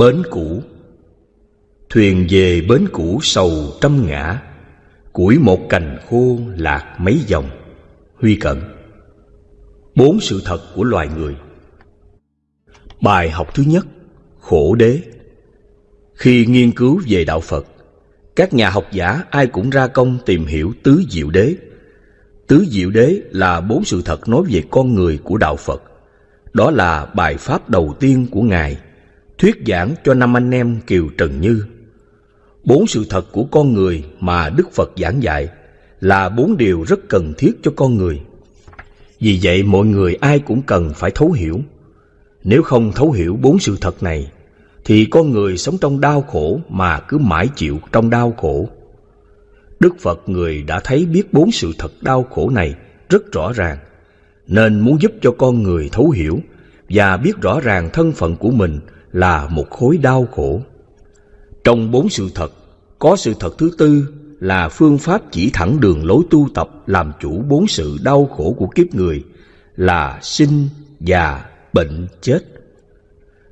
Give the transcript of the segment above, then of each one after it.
Bến cũ. Thuyền về bến cũ sầu trăm ngã, Củi một cành khô lạc mấy dòng. Huy Cận Bốn sự thật của loài người. Bài học thứ nhất, Khổ đế. Khi nghiên cứu về đạo Phật, Các nhà học giả ai cũng ra công tìm hiểu tứ diệu đế. Tứ diệu đế là bốn sự thật nói về con người của đạo Phật. Đó là bài pháp đầu tiên của Ngài. Thuyết giảng cho năm anh em Kiều Trần Như. Bốn sự thật của con người mà Đức Phật giảng dạy Là bốn điều rất cần thiết cho con người. Vì vậy mọi người ai cũng cần phải thấu hiểu. Nếu không thấu hiểu bốn sự thật này Thì con người sống trong đau khổ mà cứ mãi chịu trong đau khổ. Đức Phật người đã thấy biết bốn sự thật đau khổ này rất rõ ràng, nên muốn giúp cho con người thấu hiểu và biết rõ ràng thân phận của mình là một khối đau khổ. Trong bốn sự thật, có sự thật thứ tư là phương pháp chỉ thẳng đường lối tu tập làm chủ bốn sự đau khổ của kiếp người là sinh, già, bệnh, chết.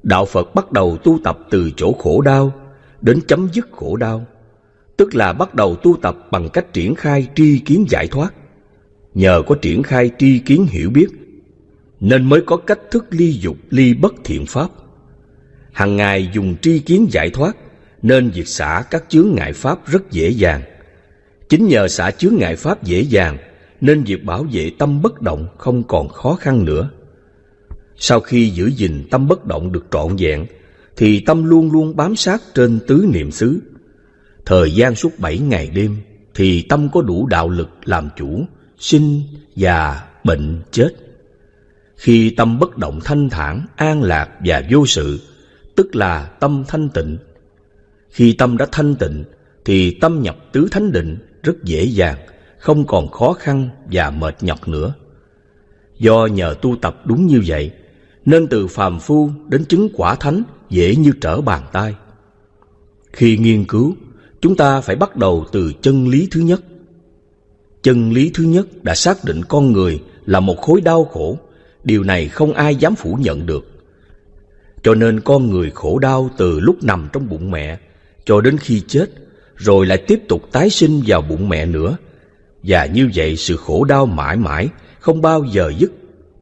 Đạo Phật bắt đầu tu tập từ chỗ khổ đau đến chấm dứt khổ đau tức là bắt đầu tu tập bằng cách triển khai tri kiến giải thoát. Nhờ có triển khai tri kiến hiểu biết, nên mới có cách thức ly dục ly bất thiện pháp. Hằng ngày dùng tri kiến giải thoát, nên việc xả các chướng ngại pháp rất dễ dàng. Chính nhờ xả chướng ngại pháp dễ dàng, nên việc bảo vệ tâm bất động không còn khó khăn nữa. Sau khi giữ gìn tâm bất động được trọn vẹn, thì tâm luôn luôn bám sát trên tứ niệm xứ, Thời gian suốt bảy ngày đêm Thì tâm có đủ đạo lực làm chủ Sinh, già, bệnh, chết Khi tâm bất động thanh thản, an lạc và vô sự Tức là tâm thanh tịnh Khi tâm đã thanh tịnh Thì tâm nhập tứ thánh định rất dễ dàng Không còn khó khăn và mệt nhọc nữa Do nhờ tu tập đúng như vậy Nên từ phàm phu đến chứng quả thánh Dễ như trở bàn tay Khi nghiên cứu chúng ta phải bắt đầu từ chân lý thứ nhất. Chân lý thứ nhất đã xác định con người là một khối đau khổ, điều này không ai dám phủ nhận được. Cho nên con người khổ đau từ lúc nằm trong bụng mẹ cho đến khi chết, rồi lại tiếp tục tái sinh vào bụng mẹ nữa. Và như vậy sự khổ đau mãi mãi, không bao giờ dứt.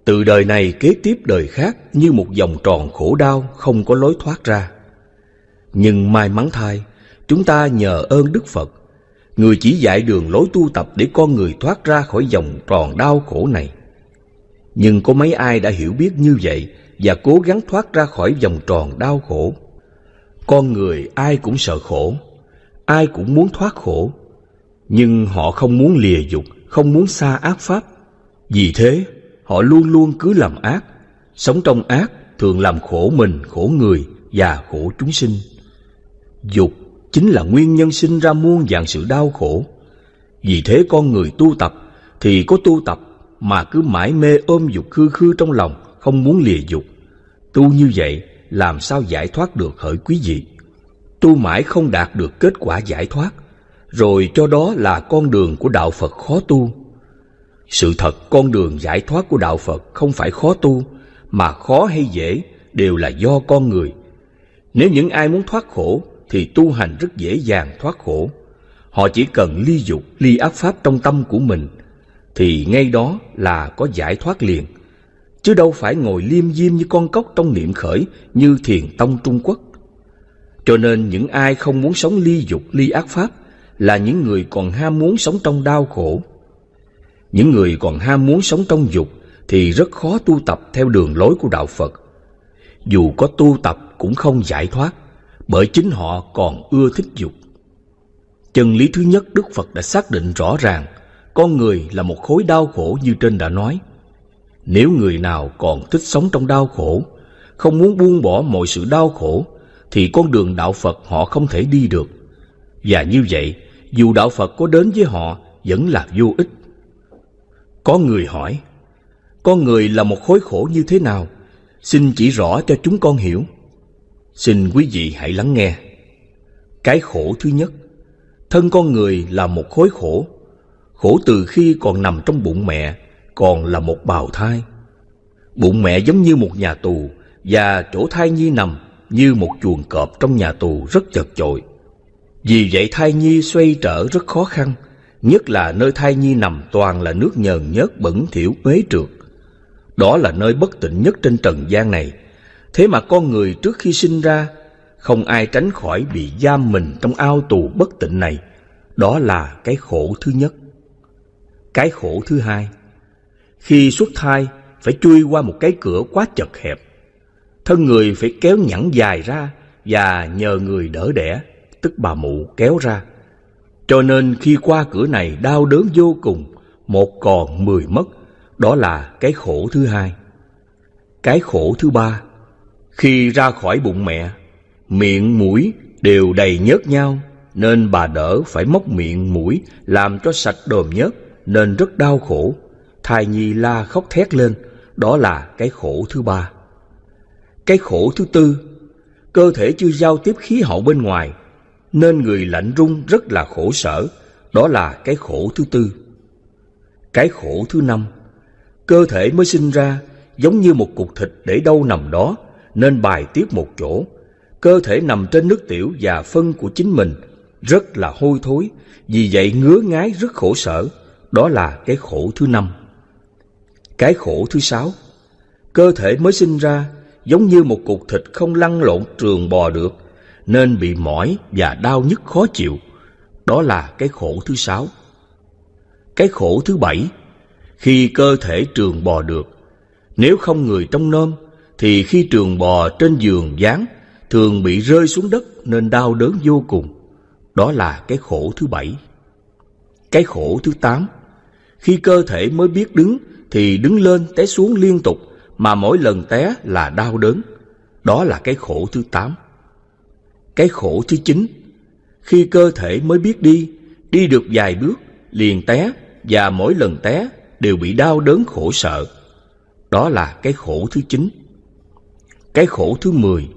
Từ đời này kế tiếp đời khác như một vòng tròn khổ đau không có lối thoát ra. Nhưng may mắn thay, Chúng ta nhờ ơn Đức Phật, người chỉ dạy đường lối tu tập để con người thoát ra khỏi vòng tròn đau khổ này. Nhưng có mấy ai đã hiểu biết như vậy và cố gắng thoát ra khỏi vòng tròn đau khổ. Con người ai cũng sợ khổ, ai cũng muốn thoát khổ, nhưng họ không muốn lìa dục, không muốn xa ác pháp. Vì thế, họ luôn luôn cứ làm ác, sống trong ác thường làm khổ mình, khổ người và khổ chúng sinh. Dục chính là nguyên nhân sinh ra muôn dạng sự đau khổ. Vì thế con người tu tập thì có tu tập mà cứ mãi mê ôm dục khư khư trong lòng, không muốn lìa dục. Tu như vậy làm sao giải thoát được hỡi quý vị? Tu mãi không đạt được kết quả giải thoát, rồi cho đó là con đường của đạo Phật khó tu. Sự thật con đường giải thoát của đạo Phật không phải khó tu, mà khó hay dễ đều là do con người. Nếu những ai muốn thoát khổ thì tu hành rất dễ dàng thoát khổ. Họ chỉ cần ly dục, ly áp pháp trong tâm của mình, thì ngay đó là có giải thoát liền. Chứ đâu phải ngồi liêm diêm như con cốc trong niệm khởi như thiền tông Trung Quốc. Cho nên những ai không muốn sống ly dục, ly ác pháp là những người còn ham muốn sống trong đau khổ. Những người còn ham muốn sống trong dục thì rất khó tu tập theo đường lối của Đạo Phật. Dù có tu tập cũng không giải thoát bởi chính họ còn ưa thích dục. Chân lý thứ nhất Đức Phật đã xác định rõ ràng, con người là một khối đau khổ như trên đã nói. Nếu người nào còn thích sống trong đau khổ, không muốn buông bỏ mọi sự đau khổ, thì con đường đạo Phật họ không thể đi được. Và như vậy, dù đạo Phật có đến với họ, vẫn là vô ích. Có người hỏi, con người là một khối khổ như thế nào? Xin chỉ rõ cho chúng con hiểu. Xin quý vị hãy lắng nghe. Cái khổ thứ nhất, thân con người là một khối khổ. Khổ từ khi còn nằm trong bụng mẹ, còn là một bào thai. Bụng mẹ giống như một nhà tù và chỗ thai nhi nằm như một chuồng cọp trong nhà tù rất chật chội. Vì vậy thai nhi xoay trở rất khó khăn, nhất là nơi thai nhi nằm toàn là nước nhờn nhớt bẩn thỉu uế trượt. Đó là nơi bất tịnh nhất trên trần gian này. Thế mà con người trước khi sinh ra, không ai tránh khỏi bị giam mình trong ao tù bất tịnh này. Đó là cái khổ thứ nhất. Cái khổ thứ hai, khi xuất thai phải chui qua một cái cửa quá chật hẹp. Thân người phải kéo nhẵn dài ra và nhờ người đỡ đẻ, tức bà mụ kéo ra. Cho nên khi qua cửa này đau đớn vô cùng, một còn mười mất, đó là cái khổ thứ hai. Cái khổ thứ ba, khi ra khỏi bụng mẹ, miệng mũi đều đầy nhớt nhau, nên bà đỡ phải móc miệng mũi làm cho sạch đồm nhớt, nên rất đau khổ. Thai nhi la khóc thét lên, đó là cái khổ thứ ba. Cái khổ thứ tư, cơ thể chưa giao tiếp khí hậu bên ngoài, nên người lạnh run rất là khổ sở, đó là cái khổ thứ tư. Cái khổ thứ năm, cơ thể mới sinh ra giống như một cục thịt để đâu nằm đó, nên bài tiết một chỗ. Cơ thể nằm trên nước tiểu và phân của chính mình, rất là hôi thối, vì vậy ngứa ngái rất khổ sở, đó là cái khổ thứ năm. Cái khổ thứ sáu, cơ thể mới sinh ra giống như một cục thịt không lăn lộn trường bò được, nên bị mỏi và đau nhức khó chịu. Đó là cái khổ thứ sáu. Cái khổ thứ bảy, khi cơ thể trường bò được, nếu không người trong nôm, thì khi trường bò trên giường dán thường bị rơi xuống đất nên đau đớn vô cùng. Đó là cái khổ thứ bảy. Cái khổ thứ tám, khi cơ thể mới biết đứng thì đứng lên té xuống liên tục mà mỗi lần té là đau đớn. Đó là cái khổ thứ tám. Cái khổ thứ chín, khi cơ thể mới biết đi, đi được vài bước liền té và mỗi lần té đều bị đau đớn khổ sợ. Đó là cái khổ thứ chín. Cái khổ thứ mười,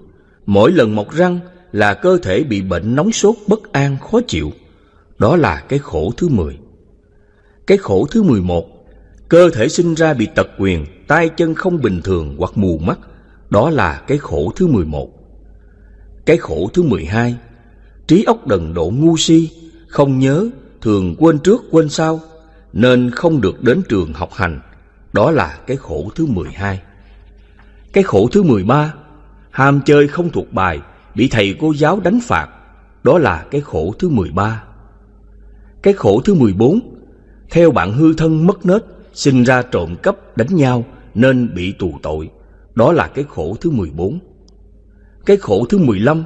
mỗi lần mọc răng là cơ thể bị bệnh nóng sốt bất an khó chịu. Đó là cái khổ thứ mười. Cái khổ thứ mười một, cơ thể sinh ra bị tật quyền, tay chân không bình thường hoặc mù mắt. Đó là cái khổ thứ mười một. Cái khổ thứ mười hai, trí óc đần độ ngu si, không nhớ, thường quên trước quên sau, nên không được đến trường học hành. Đó là cái khổ thứ mười hai. Cái khổ thứ mười ba, ham chơi không thuộc bài, bị thầy cô giáo đánh phạt. Đó là cái khổ thứ mười ba. Cái khổ thứ mười bốn, theo bạn hư thân mất nết, sinh ra trộm cắp đánh nhau nên bị tù tội. Đó là cái khổ thứ mười bốn. Cái khổ thứ mười lăm,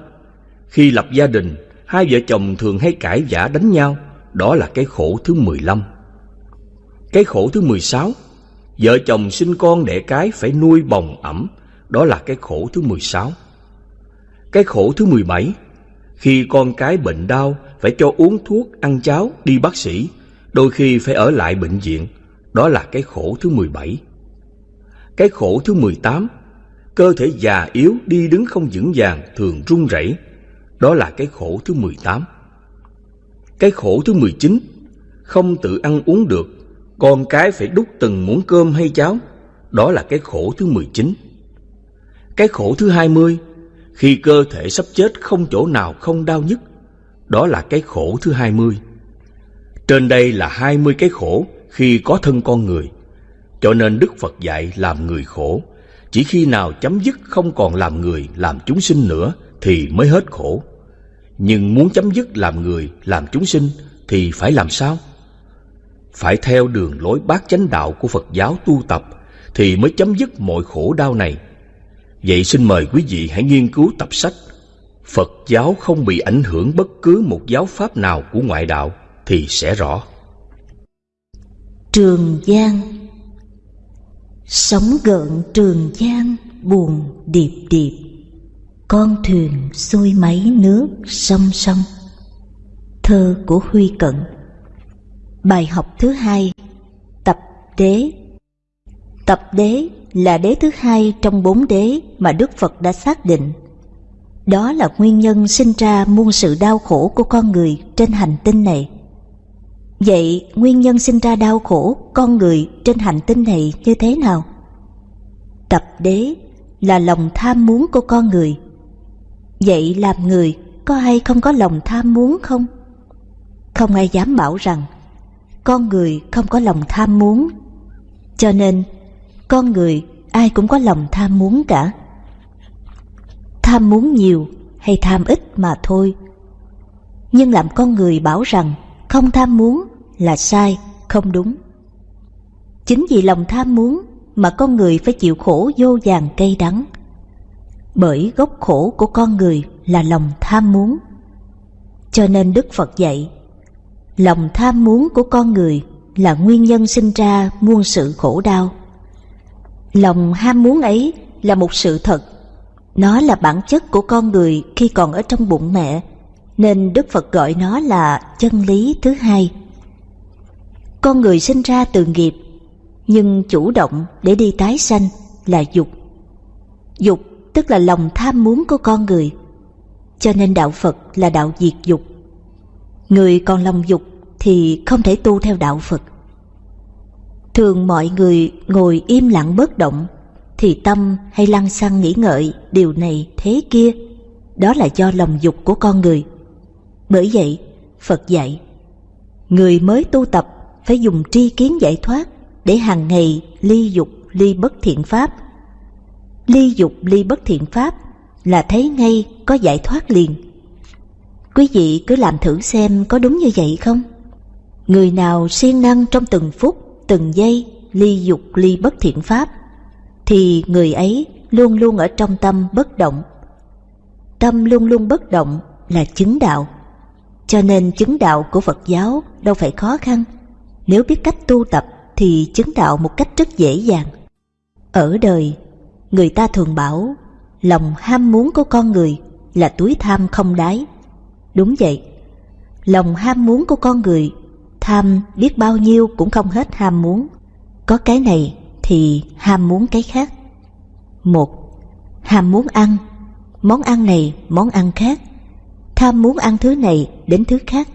khi lập gia đình, hai vợ chồng thường hay cãi vã đánh nhau. Đó là cái khổ thứ mười lăm. Cái khổ thứ mười sáu, vợ chồng sinh con đẻ cái phải nuôi bồng ẩm. Đó là cái khổ thứ mười sáu. Cái khổ thứ mười bảy, khi con cái bệnh đau phải cho uống thuốc, ăn cháo, đi bác sĩ, đôi khi phải ở lại bệnh viện. Đó là cái khổ thứ mười bảy. Cái khổ thứ mười tám, cơ thể già yếu đi đứng không vững vàng thường run rẩy. Đó là cái khổ thứ mười tám. Cái khổ thứ mười chín, không tự ăn uống được, con cái phải đút từng muỗng cơm hay cháo. Đó là cái khổ thứ mười chín. Cái khổ thứ hai mươi, khi cơ thể sắp chết không chỗ nào không đau nhức. Đó là cái khổ thứ hai mươi. Trên đây là hai mươi cái khổ khi có thân con người. Cho nên Đức Phật dạy làm người khổ. Chỉ khi nào chấm dứt không còn làm người, làm chúng sinh nữa thì mới hết khổ. Nhưng muốn chấm dứt làm người, làm chúng sinh thì phải làm sao? Phải theo đường lối bát chánh đạo của Phật giáo tu tập thì mới chấm dứt mọi khổ đau này. Vậy xin mời quý vị hãy nghiên cứu tập sách Phật giáo không bị ảnh hưởng bất cứ một giáo pháp nào của ngoại đạo thì sẽ rõ. Trường Giang. Sóng gợn Trường Giang buồn điệp điệp. Con thuyền xuôi máy nước song song. Thơ của Huy Cận. Bài học thứ hai. Tập đế. Tập đế là đế thứ hai trong bốn đế mà Đức Phật đã xác định. Đó là nguyên nhân sinh ra muôn sự đau khổ của con người trên hành tinh này. Vậy nguyên nhân sinh ra đau khổ con người trên hành tinh này như thế nào? Tập đế là lòng tham muốn của con người. Vậy làm người có ai không có lòng tham muốn không? Không ai dám bảo rằng con người không có lòng tham muốn. Cho nên, con người ai cũng có lòng tham muốn cả. Tham muốn nhiều hay tham ít mà thôi. Nhưng làm con người bảo rằng không tham muốn là sai, không đúng. Chính vì lòng tham muốn mà con người phải chịu khổ vô vàng cay đắng. Bởi gốc khổ của con người là lòng tham muốn. Cho nên Đức Phật dạy, lòng tham muốn của con người là nguyên nhân sinh ra muôn sự khổ đau. Lòng ham muốn ấy là một sự thật. Nó là bản chất của con người khi còn ở trong bụng mẹ, nên Đức Phật gọi nó là chân lý thứ hai. Con người sinh ra từ nghiệp, nhưng chủ động để đi tái sanh là dục. Dục tức là lòng tham muốn của con người. Cho nên đạo Phật là đạo diệt dục. Người còn lòng dục thì không thể tu theo đạo Phật. Thường mọi người ngồi im lặng bất động thì tâm hay lăng xăng nghĩ ngợi điều này thế kia. Đó là do lòng dục của con người. Bởi vậy, Phật dạy, người mới tu tập phải dùng tri kiến giải thoát để hàng ngày ly dục ly bất thiện pháp. Ly dục ly bất thiện pháp là thấy ngay có giải thoát liền. Quý vị cứ làm thử xem có đúng như vậy không? Người nào siêng năng trong từng phút, từng giây ly dục ly bất thiện pháp thì người ấy luôn luôn ở trong tâm bất động. Tâm luôn luôn bất động là chứng đạo. Cho nên chứng đạo của Phật giáo đâu phải khó khăn. Nếu biết cách tu tập thì chứng đạo một cách rất dễ dàng. Ở đời, người ta thường bảo lòng ham muốn của con người là túi tham không đáy. Đúng vậy, lòng ham muốn của con người tham biết bao nhiêu cũng không hết ham muốn. Có cái này thì ham muốn cái khác. Một, ham muốn ăn, món ăn này, món ăn khác. Tham muốn ăn thứ này đến thứ khác.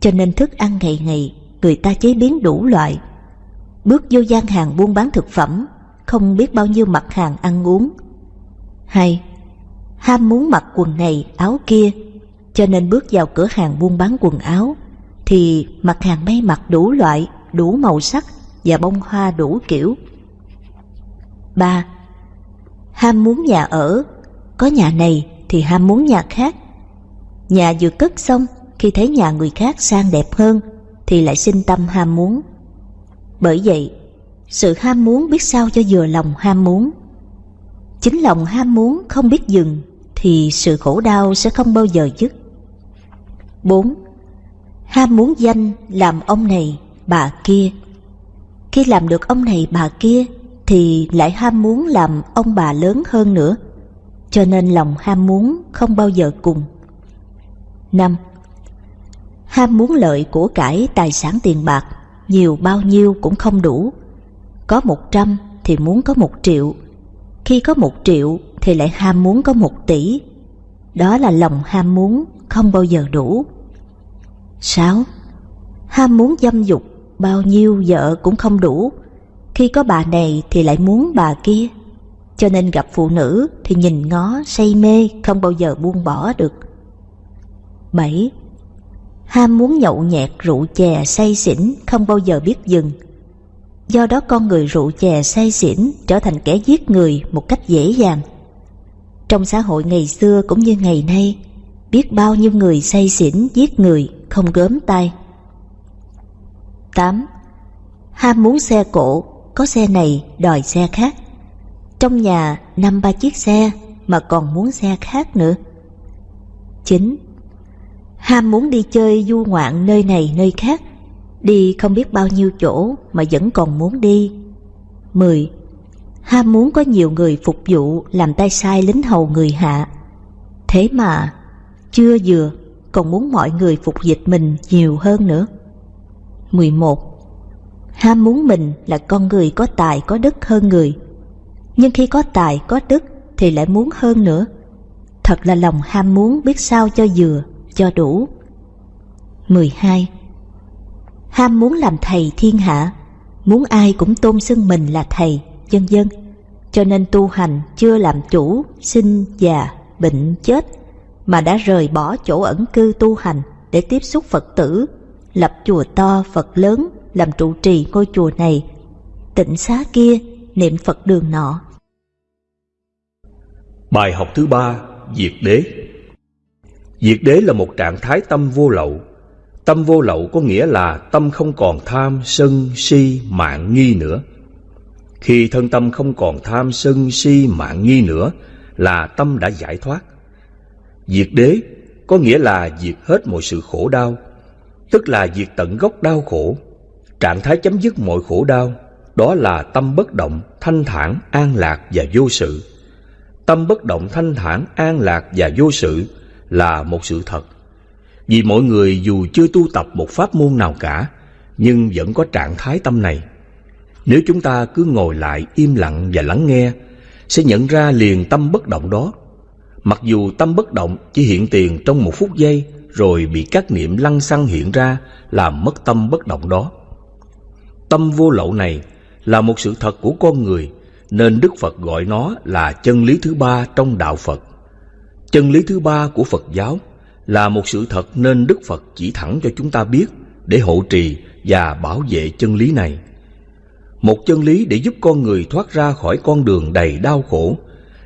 Cho nên thức ăn ngày ngày người ta chế biến đủ loại. Bước vô gian hàng buôn bán thực phẩm, không biết bao nhiêu mặt hàng ăn uống. Hai, ham muốn mặc quần này, áo kia, cho nên bước vào cửa hàng buôn bán quần áo, thì mặt hàng may mặc đủ loại, đủ màu sắc và bông hoa đủ kiểu. ba Ham muốn nhà ở, có nhà này thì ham muốn nhà khác. Nhà vừa cất xong, khi thấy nhà người khác sang đẹp hơn thì lại sinh tâm ham muốn. Bởi vậy, sự ham muốn biết sao cho vừa lòng ham muốn. Chính lòng ham muốn không biết dừng thì sự khổ đau sẽ không bao giờ dứt. 4. Ham muốn danh làm ông này, bà kia. Khi làm được ông này bà kia thì lại ham muốn làm ông bà lớn hơn nữa. Cho nên lòng ham muốn không bao giờ cùng. 5 ham muốn lợi của cải tài sản tiền bạc, nhiều bao nhiêu cũng không đủ. Có một trăm thì muốn có một triệu, khi có một triệu thì lại ham muốn có một tỷ. Đó là lòng ham muốn không bao giờ đủ. 6. Ham muốn dâm dục, bao nhiêu vợ cũng không đủ. Khi có bà này thì lại muốn bà kia. Cho nên gặp phụ nữ thì nhìn ngó say mê không bao giờ buông bỏ được. 7 ham muốn nhậu nhẹt rượu chè say xỉn không bao giờ biết dừng. Do đó con người rượu chè say xỉn trở thành kẻ giết người một cách dễ dàng. Trong xã hội ngày xưa cũng như ngày nay, biết bao nhiêu người say xỉn giết người không gớm tay. 8. Ham muốn xe cộ, có xe này đòi xe khác. Trong nhà năm ba chiếc xe mà còn muốn xe khác nữa. 9 ham muốn đi chơi du ngoạn nơi này nơi khác, đi không biết bao nhiêu chỗ mà vẫn còn muốn đi. 10. Ham muốn có nhiều người phục vụ làm tay sai lính hầu người hạ. Thế mà, chưa vừa, còn muốn mọi người phục dịch mình nhiều hơn nữa. 11. Ham muốn mình là con người có tài có đức hơn người. Nhưng khi có tài có đức thì lại muốn hơn nữa. Thật là lòng ham muốn biết sao cho vừa cho đủ. 12. Ham muốn làm thầy thiên hạ, muốn ai cũng tôn xưng mình là thầy, dân dân, cho nên tu hành chưa làm chủ, sinh, già, bệnh, chết, mà đã rời bỏ chỗ ẩn cư tu hành để tiếp xúc Phật tử, lập chùa to Phật lớn làm trụ trì ngôi chùa này, tịnh xá kia niệm Phật đường nọ. Bài học thứ ba, Diệt đế Diệt đế là một trạng thái tâm vô lậu. Tâm vô lậu có nghĩa là tâm không còn tham, sân, si, mạng nghi nữa. Khi thân tâm không còn tham, sân, si, mạng nghi nữa là tâm đã giải thoát. Diệt đế có nghĩa là diệt hết mọi sự khổ đau, tức là diệt tận gốc đau khổ. Trạng thái chấm dứt mọi khổ đau, đó là tâm bất động, thanh thản, an lạc và vô sự. Tâm bất động, thanh thản, an lạc và vô sự là một sự thật. Vì mọi người dù chưa tu tập một pháp môn nào cả, nhưng vẫn có trạng thái tâm này. Nếu chúng ta cứ ngồi lại im lặng và lắng nghe, sẽ nhận ra liền tâm bất động đó. Mặc dù tâm bất động chỉ hiện tiền trong một phút giây rồi bị các niệm lăng xăng hiện ra làm mất tâm bất động đó. Tâm vô lậu này là một sự thật của con người nên Đức Phật gọi nó là chân lý thứ ba trong đạo Phật. Chân lý thứ ba của Phật giáo là một sự thật nên Đức Phật chỉ thẳng cho chúng ta biết để hộ trì và bảo vệ chân lý này. Một chân lý để giúp con người thoát ra khỏi con đường đầy đau khổ,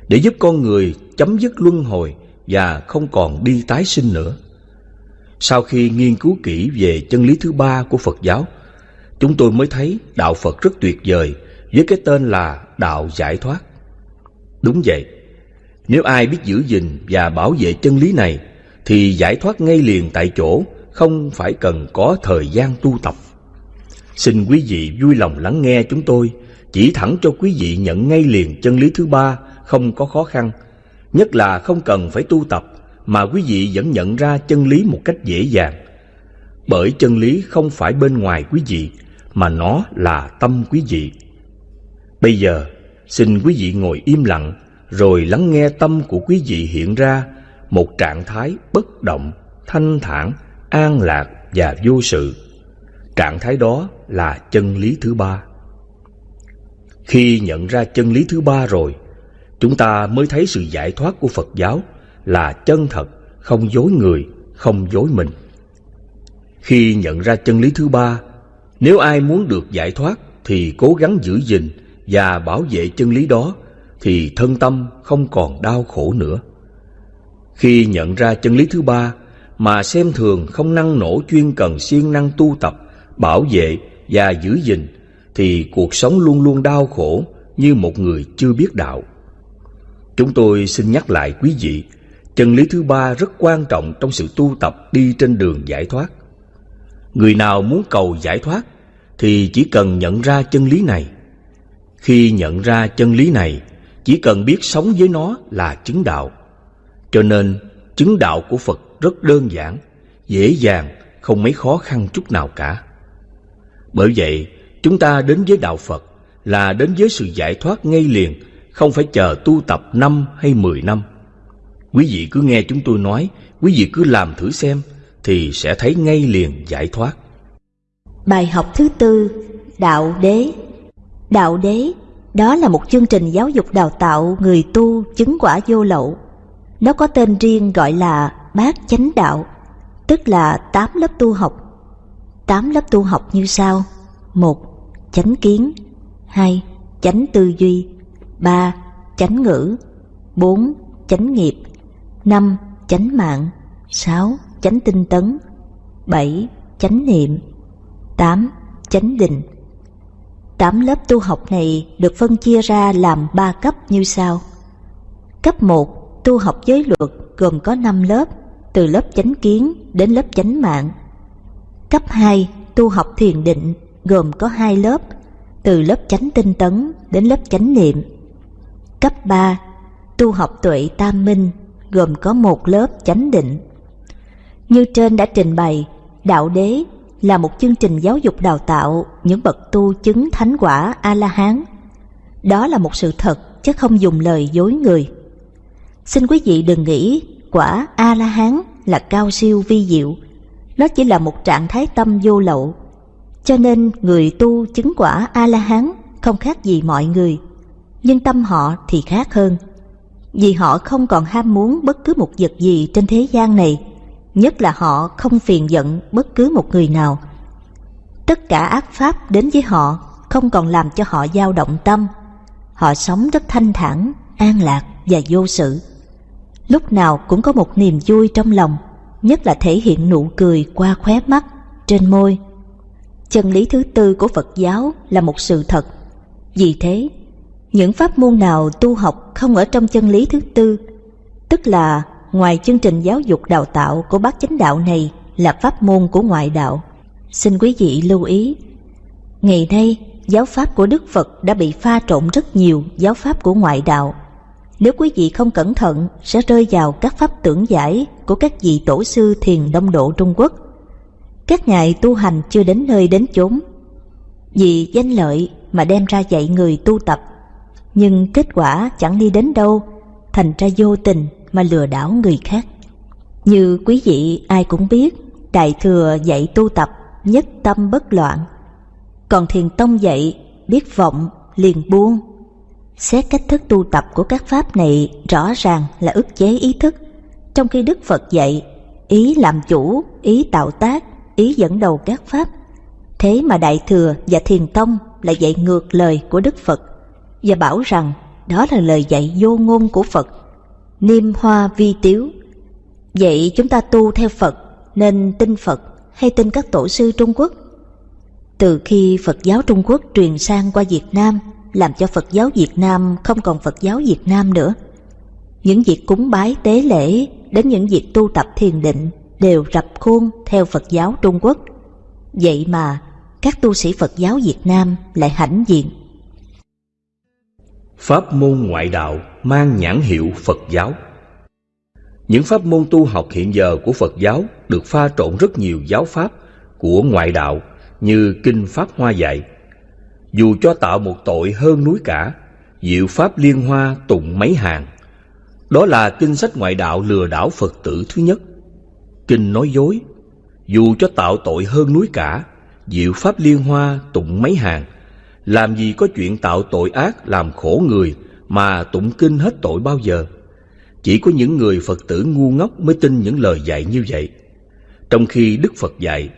để giúp con người chấm dứt luân hồi và không còn đi tái sinh nữa. Sau khi nghiên cứu kỹ về chân lý thứ ba của Phật giáo, chúng tôi mới thấy đạo Phật rất tuyệt vời với cái tên là đạo giải thoát. Đúng vậy, nếu ai biết giữ gìn và bảo vệ chân lý này thì giải thoát ngay liền tại chỗ, không phải cần có thời gian tu tập. Xin quý vị vui lòng lắng nghe chúng tôi, chỉ thẳng cho quý vị nhận ngay liền chân lý thứ ba không có khó khăn, nhất là không cần phải tu tập mà quý vị vẫn nhận ra chân lý một cách dễ dàng. Bởi chân lý không phải bên ngoài quý vị, mà nó là tâm quý vị. Bây giờ, xin quý vị ngồi im lặng rồi lắng nghe tâm của quý vị hiện ra một trạng thái bất động, thanh thản, an lạc và vô sự. Trạng thái đó là chân lý thứ ba. Khi nhận ra chân lý thứ ba rồi, chúng ta mới thấy sự giải thoát của Phật giáo là chân thật, không dối người, không dối mình. Khi nhận ra chân lý thứ ba, nếu ai muốn được giải thoát thì cố gắng giữ gìn và bảo vệ chân lý đó thì thân tâm không còn đau khổ nữa. Khi nhận ra chân lý thứ ba mà xem thường không năng nổ chuyên cần siêng năng tu tập, bảo vệ và giữ gìn thì cuộc sống luôn luôn đau khổ như một người chưa biết đạo. Chúng tôi xin nhắc lại quý vị, chân lý thứ ba rất quan trọng trong sự tu tập đi trên đường giải thoát. Người nào muốn cầu giải thoát thì chỉ cần nhận ra chân lý này. Khi nhận ra chân lý này, chỉ cần biết sống với nó là chứng đạo. Cho nên, chứng đạo của Phật rất đơn giản, dễ dàng, không mấy khó khăn chút nào cả. Bởi vậy, chúng ta đến với đạo Phật là đến với sự giải thoát ngay liền, không phải chờ tu tập năm hay mười năm. Quý vị cứ nghe chúng tôi nói, quý vị cứ làm thử xem, thì sẽ thấy ngay liền giải thoát. Bài học thứ tư, Đạo Đế Đạo Đế đó là một chương trình giáo dục đào tạo người tu chứng quả vô lậu. Nó có tên riêng gọi là Bát Chánh Đạo, tức là tám lớp tu học. Tám lớp tu học như sau: một Chánh kiến, hai Chánh tư duy, ba Chánh ngữ, bốn Chánh nghiệp, năm Chánh mạng, sáu Chánh tinh tấn, bảy Chánh niệm, tám Chánh định. 8 lớp tu học này được phân chia ra làm 3 cấp như sau. Cấp 1 tu học giới luật gồm có 5 lớp, từ lớp chánh kiến đến lớp chánh mạng. Cấp 2 tu học thiền định gồm có 2 lớp, từ lớp chánh tinh tấn đến lớp chánh niệm. Cấp 3 tu học tuệ tam minh gồm có một lớp chánh định. Như trên đã trình bày, đạo đế là một chương trình giáo dục đào tạo những bậc tu chứng thánh quả A-la-hán. Đó là một sự thật chứ không dùng lời dối người. Xin quý vị đừng nghĩ quả A-la-hán là cao siêu vi diệu. Nó chỉ là một trạng thái tâm vô lậu. Cho nên người tu chứng quả A-la-hán không khác gì mọi người. Nhưng tâm họ thì khác hơn. Vì họ không còn ham muốn bất cứ một vật gì trên thế gian này, nhất là họ không phiền giận bất cứ một người nào. Tất cả ác pháp đến với họ không còn làm cho họ dao động tâm. Họ sống rất thanh thản, an lạc và vô sự. Lúc nào cũng có một niềm vui trong lòng, nhất là thể hiện nụ cười qua khóe mắt, trên môi. Chân lý thứ tư của Phật giáo là một sự thật. Vì thế, những pháp môn nào tu học không ở trong chân lý thứ tư, tức là ngoài chương trình giáo dục đào tạo của bác chánh đạo này là pháp môn của ngoại đạo. Xin quý vị lưu ý, ngày nay giáo pháp của Đức Phật đã bị pha trộn rất nhiều giáo pháp của ngoại đạo. Nếu quý vị không cẩn thận sẽ rơi vào các pháp tưởng giải của các vị tổ sư thiền đông độ Trung Quốc. Các ngài tu hành chưa đến nơi đến chốn. Vì danh lợi mà đem ra dạy người tu tập, nhưng kết quả chẳng đi đến đâu, thành ra vô tình mà lừa đảo người khác. Như quý vị ai cũng biết, Đại Thừa dạy tu tập nhất tâm bất loạn, còn Thiền Tông dạy biết vọng liền buông. Xét cách thức tu tập của các pháp này rõ ràng là ức chế ý thức, trong khi Đức Phật dạy ý làm chủ, ý tạo tác, ý dẫn đầu các pháp. Thế mà Đại Thừa và Thiền Tông lại dạy ngược lời của Đức Phật và bảo rằng đó là lời dạy vô ngôn của Phật, niêm hoa vi tiếu. Vậy chúng ta tu theo Phật nên tin Phật hay tin các tổ sư Trung Quốc? Từ khi Phật giáo Trung Quốc truyền sang qua Việt Nam, làm cho Phật giáo Việt Nam không còn Phật giáo Việt Nam nữa. Những việc cúng bái tế lễ đến những việc tu tập thiền định đều rập khuôn theo Phật giáo Trung Quốc. Vậy mà các tu sĩ Phật giáo Việt Nam lại hãnh diện. Pháp môn ngoại đạo mang nhãn hiệu Phật giáo Những pháp môn tu học hiện giờ của Phật giáo được pha trộn rất nhiều giáo pháp của ngoại đạo như Kinh Pháp Hoa dạy. Dù cho tạo một tội hơn núi cả, diệu Pháp Liên Hoa tụng mấy hàng. Đó là kinh sách ngoại đạo lừa đảo Phật tử thứ nhất. Kinh nói dối, dù cho tạo tội hơn núi cả, diệu Pháp Liên Hoa tụng mấy hàng. Làm gì có chuyện tạo tội ác làm khổ người mà tụng kinh hết tội bao giờ. Chỉ có những người Phật tử ngu ngốc mới tin những lời dạy như vậy. Trong khi Đức Phật dạy,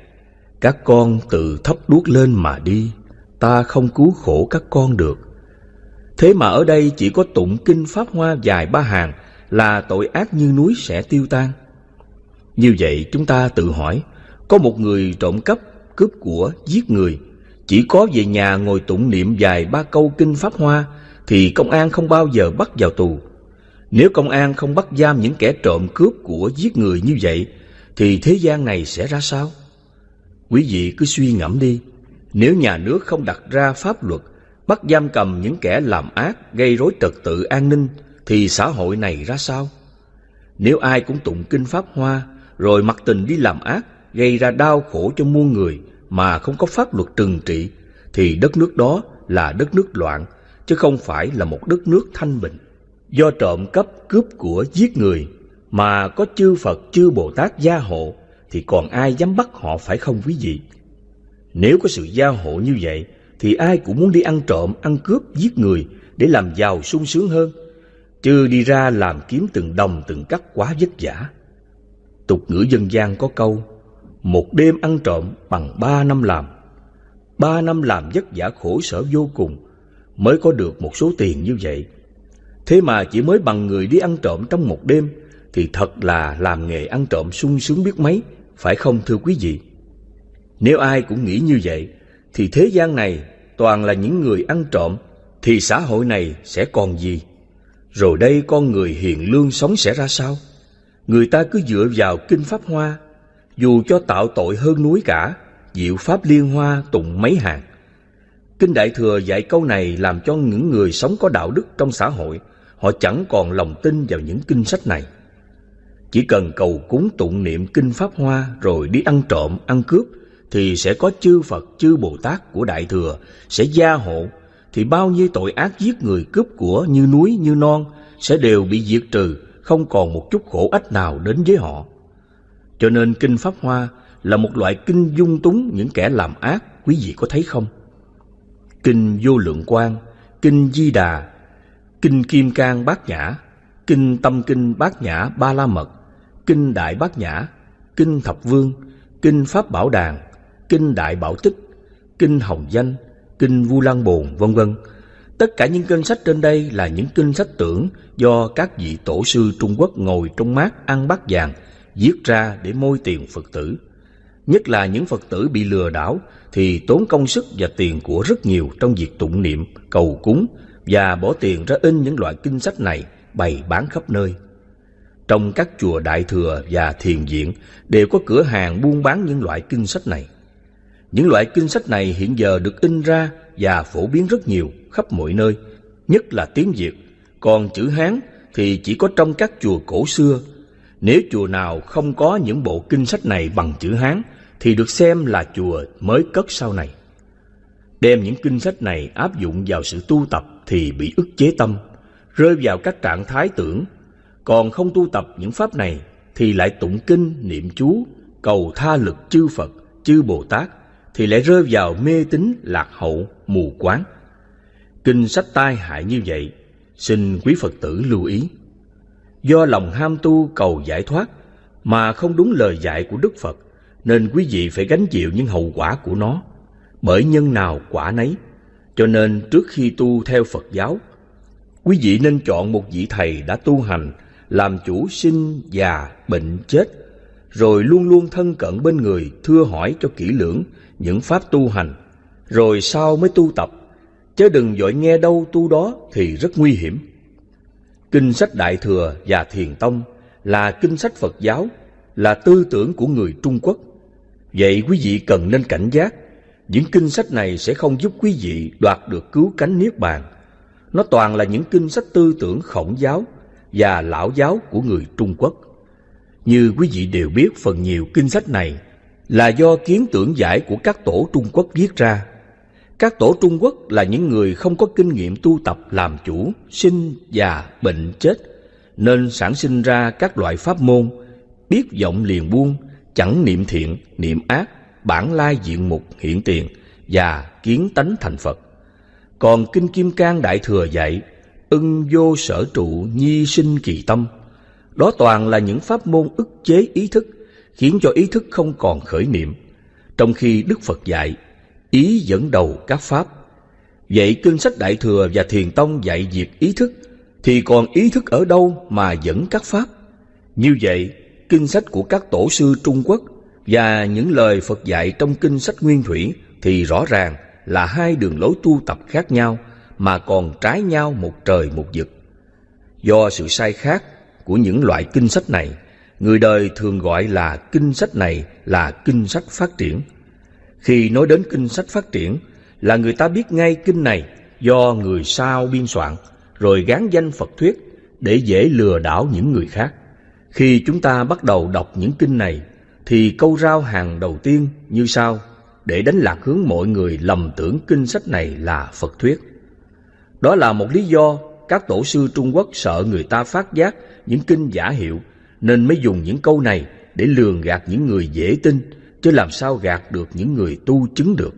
các con tự thấp đuốc lên mà đi, ta không cứu khổ các con được. Thế mà ở đây chỉ có tụng kinh Pháp Hoa dài ba hàng là tội ác như núi sẽ tiêu tan. Như vậy chúng ta tự hỏi, có một người trộm cắp, cướp của, giết người, chỉ có về nhà ngồi tụng niệm dài ba câu kinh Pháp Hoa thì công an không bao giờ bắt vào tù. Nếu công an không bắt giam những kẻ trộm cướp của giết người như vậy thì thế gian này sẽ ra sao? Quý vị cứ suy ngẫm đi, nếu nhà nước không đặt ra pháp luật bắt giam cầm những kẻ làm ác, gây rối trật tự an ninh thì xã hội này ra sao? Nếu ai cũng tụng kinh Pháp Hoa rồi mặc tình đi làm ác, gây ra đau khổ cho muôn người mà không có pháp luật trừng trị thì đất nước đó là đất nước loạn chứ không phải là một đất nước thanh bình. Do trộm cắp cướp của giết người mà có chư Phật chư Bồ Tát gia hộ thì còn ai dám bắt họ phải không quý vị? Nếu có sự gia hộ như vậy thì ai cũng muốn đi ăn trộm, ăn cướp, giết người để làm giàu sung sướng hơn, chứ đi ra làm kiếm từng đồng từng cắt quá vất vả. Tục ngữ dân gian có câu, một đêm ăn trộm bằng ba năm làm. Ba năm làm vất vả khổ sở vô cùng mới có được một số tiền như vậy. Thế mà chỉ mới bằng người đi ăn trộm trong một đêm thì thật là làm nghề ăn trộm sung sướng biết mấy, phải không thưa quý vị? Nếu ai cũng nghĩ như vậy, thì thế gian này toàn là những người ăn trộm, thì xã hội này sẽ còn gì? Rồi đây con người hiền lương sống sẽ ra sao? Người ta cứ dựa vào kinh Pháp Hoa, dù cho tạo tội hơn núi cả, diệu Pháp Liên Hoa tụng mấy hàng. Kinh Đại Thừa dạy câu này làm cho những người sống có đạo đức trong xã hội, họ chẳng còn lòng tin vào những kinh sách này. Chỉ cần cầu cúng tụng niệm kinh Pháp Hoa rồi đi ăn trộm, ăn cướp thì sẽ có chư Phật, chư Bồ Tát của Đại Thừa sẽ gia hộ thì bao nhiêu tội ác giết người cướp của như núi như non sẽ đều bị diệt trừ, không còn một chút khổ ách nào đến với họ. Cho nên kinh Pháp Hoa là một loại kinh dung túng những kẻ làm ác, quý vị có thấy không? Kinh Vô Lượng Quang, Kinh Di Đà, Kinh Kim Cang Bát Nhã Kinh Tâm Kinh Bát Nhã Ba La Mật, Kinh Đại Bát Nhã, Kinh Thập Vương, Kinh Pháp Bảo Đàn, Kinh Đại Bảo Tích, Kinh Hồng Danh, Kinh Vu Lan Bồn, vân vân. Tất cả những kinh sách trên đây là những kinh sách tưởng do các vị tổ sư Trung Quốc ngồi trong mát ăn bát vàng giết ra để môi tiền Phật tử. Nhất là những Phật tử bị lừa đảo thì tốn công sức và tiền của rất nhiều trong việc tụng niệm, cầu cúng và bỏ tiền ra in những loại kinh sách này bày bán khắp nơi. Trong các chùa Đại Thừa và Thiền Viện đều có cửa hàng buôn bán những loại kinh sách này. Những loại kinh sách này hiện giờ được in ra và phổ biến rất nhiều khắp mọi nơi, nhất là tiếng Việt. Còn chữ Hán thì chỉ có trong các chùa cổ xưa. Nếu chùa nào không có những bộ kinh sách này bằng chữ Hán thì được xem là chùa mới cất sau này. Đem những kinh sách này áp dụng vào sự tu tập thì bị ức chế tâm, rơi vào các trạng thái tưởng. Còn không tu tập những pháp này thì lại tụng kinh, niệm chú, cầu tha lực chư Phật, chư Bồ Tát thì lại rơi vào mê tín lạc hậu, mù quáng. Kinh sách tai hại như vậy, xin quý Phật tử lưu ý. Do lòng ham tu cầu giải thoát mà không đúng lời dạy của Đức Phật, nên quý vị phải gánh chịu những hậu quả của nó. Bởi nhân nào quả nấy, cho nên trước khi tu theo Phật giáo, quý vị nên chọn một vị thầy đã tu hành, làm chủ sinh, già, bệnh, chết, rồi luôn luôn thân cận bên người, thưa hỏi cho kỹ lưỡng những pháp tu hành, rồi sau mới tu tập, chứ đừng dội nghe đâu tu đó thì rất nguy hiểm. Kinh sách Đại Thừa và Thiền Tông là kinh sách Phật giáo, là tư tưởng của người Trung Quốc. Vậy quý vị cần nên cảnh giác, những kinh sách này sẽ không giúp quý vị đoạt được cứu cánh Niết Bàn. Nó toàn là những kinh sách tư tưởng khổng giáo và lão giáo của người Trung Quốc. Như quý vị đều biết phần nhiều kinh sách này là do kiến tưởng giải của các tổ Trung Quốc viết ra. Các tổ Trung Quốc là những người không có kinh nghiệm tu tập làm chủ, sinh, già, bệnh, chết, nên sản sinh ra các loại pháp môn, biết vọng liền buông, chẳng niệm thiện, niệm ác, bản lai diện mục hiện tiền và kiến tánh thành Phật. Còn Kinh Kim Cang Đại Thừa dạy, ưng vô sở trụ nhi sinh kỳ tâm. Đó toàn là những pháp môn ức chế ý thức, khiến cho ý thức không còn khởi niệm. Trong khi Đức Phật dạy, ý dẫn đầu các pháp. Vậy kinh sách Đại Thừa và Thiền Tông dạy việc ý thức, thì còn ý thức ở đâu mà dẫn các pháp? Như vậy, kinh sách của các tổ sư Trung Quốc và những lời Phật dạy trong kinh sách Nguyên Thủy thì rõ ràng là hai đường lối tu tập khác nhau mà còn trái nhau một trời một vực. Do sự sai khác của những loại kinh sách này, người đời thường gọi là kinh sách này là kinh sách phát triển. Khi nói đến kinh sách phát triển, là người ta biết ngay kinh này do người sao biên soạn, rồi gán danh Phật thuyết để dễ lừa đảo những người khác. Khi chúng ta bắt đầu đọc những kinh này, thì câu rao hàng đầu tiên như sau, để đánh lạc hướng mọi người lầm tưởng kinh sách này là Phật thuyết. Đó là một lý do các tổ sư Trung Quốc sợ người ta phát giác những kinh giả hiệu, nên mới dùng những câu này để lường gạt những người dễ tin chứ làm sao gạt được những người tu chứng được.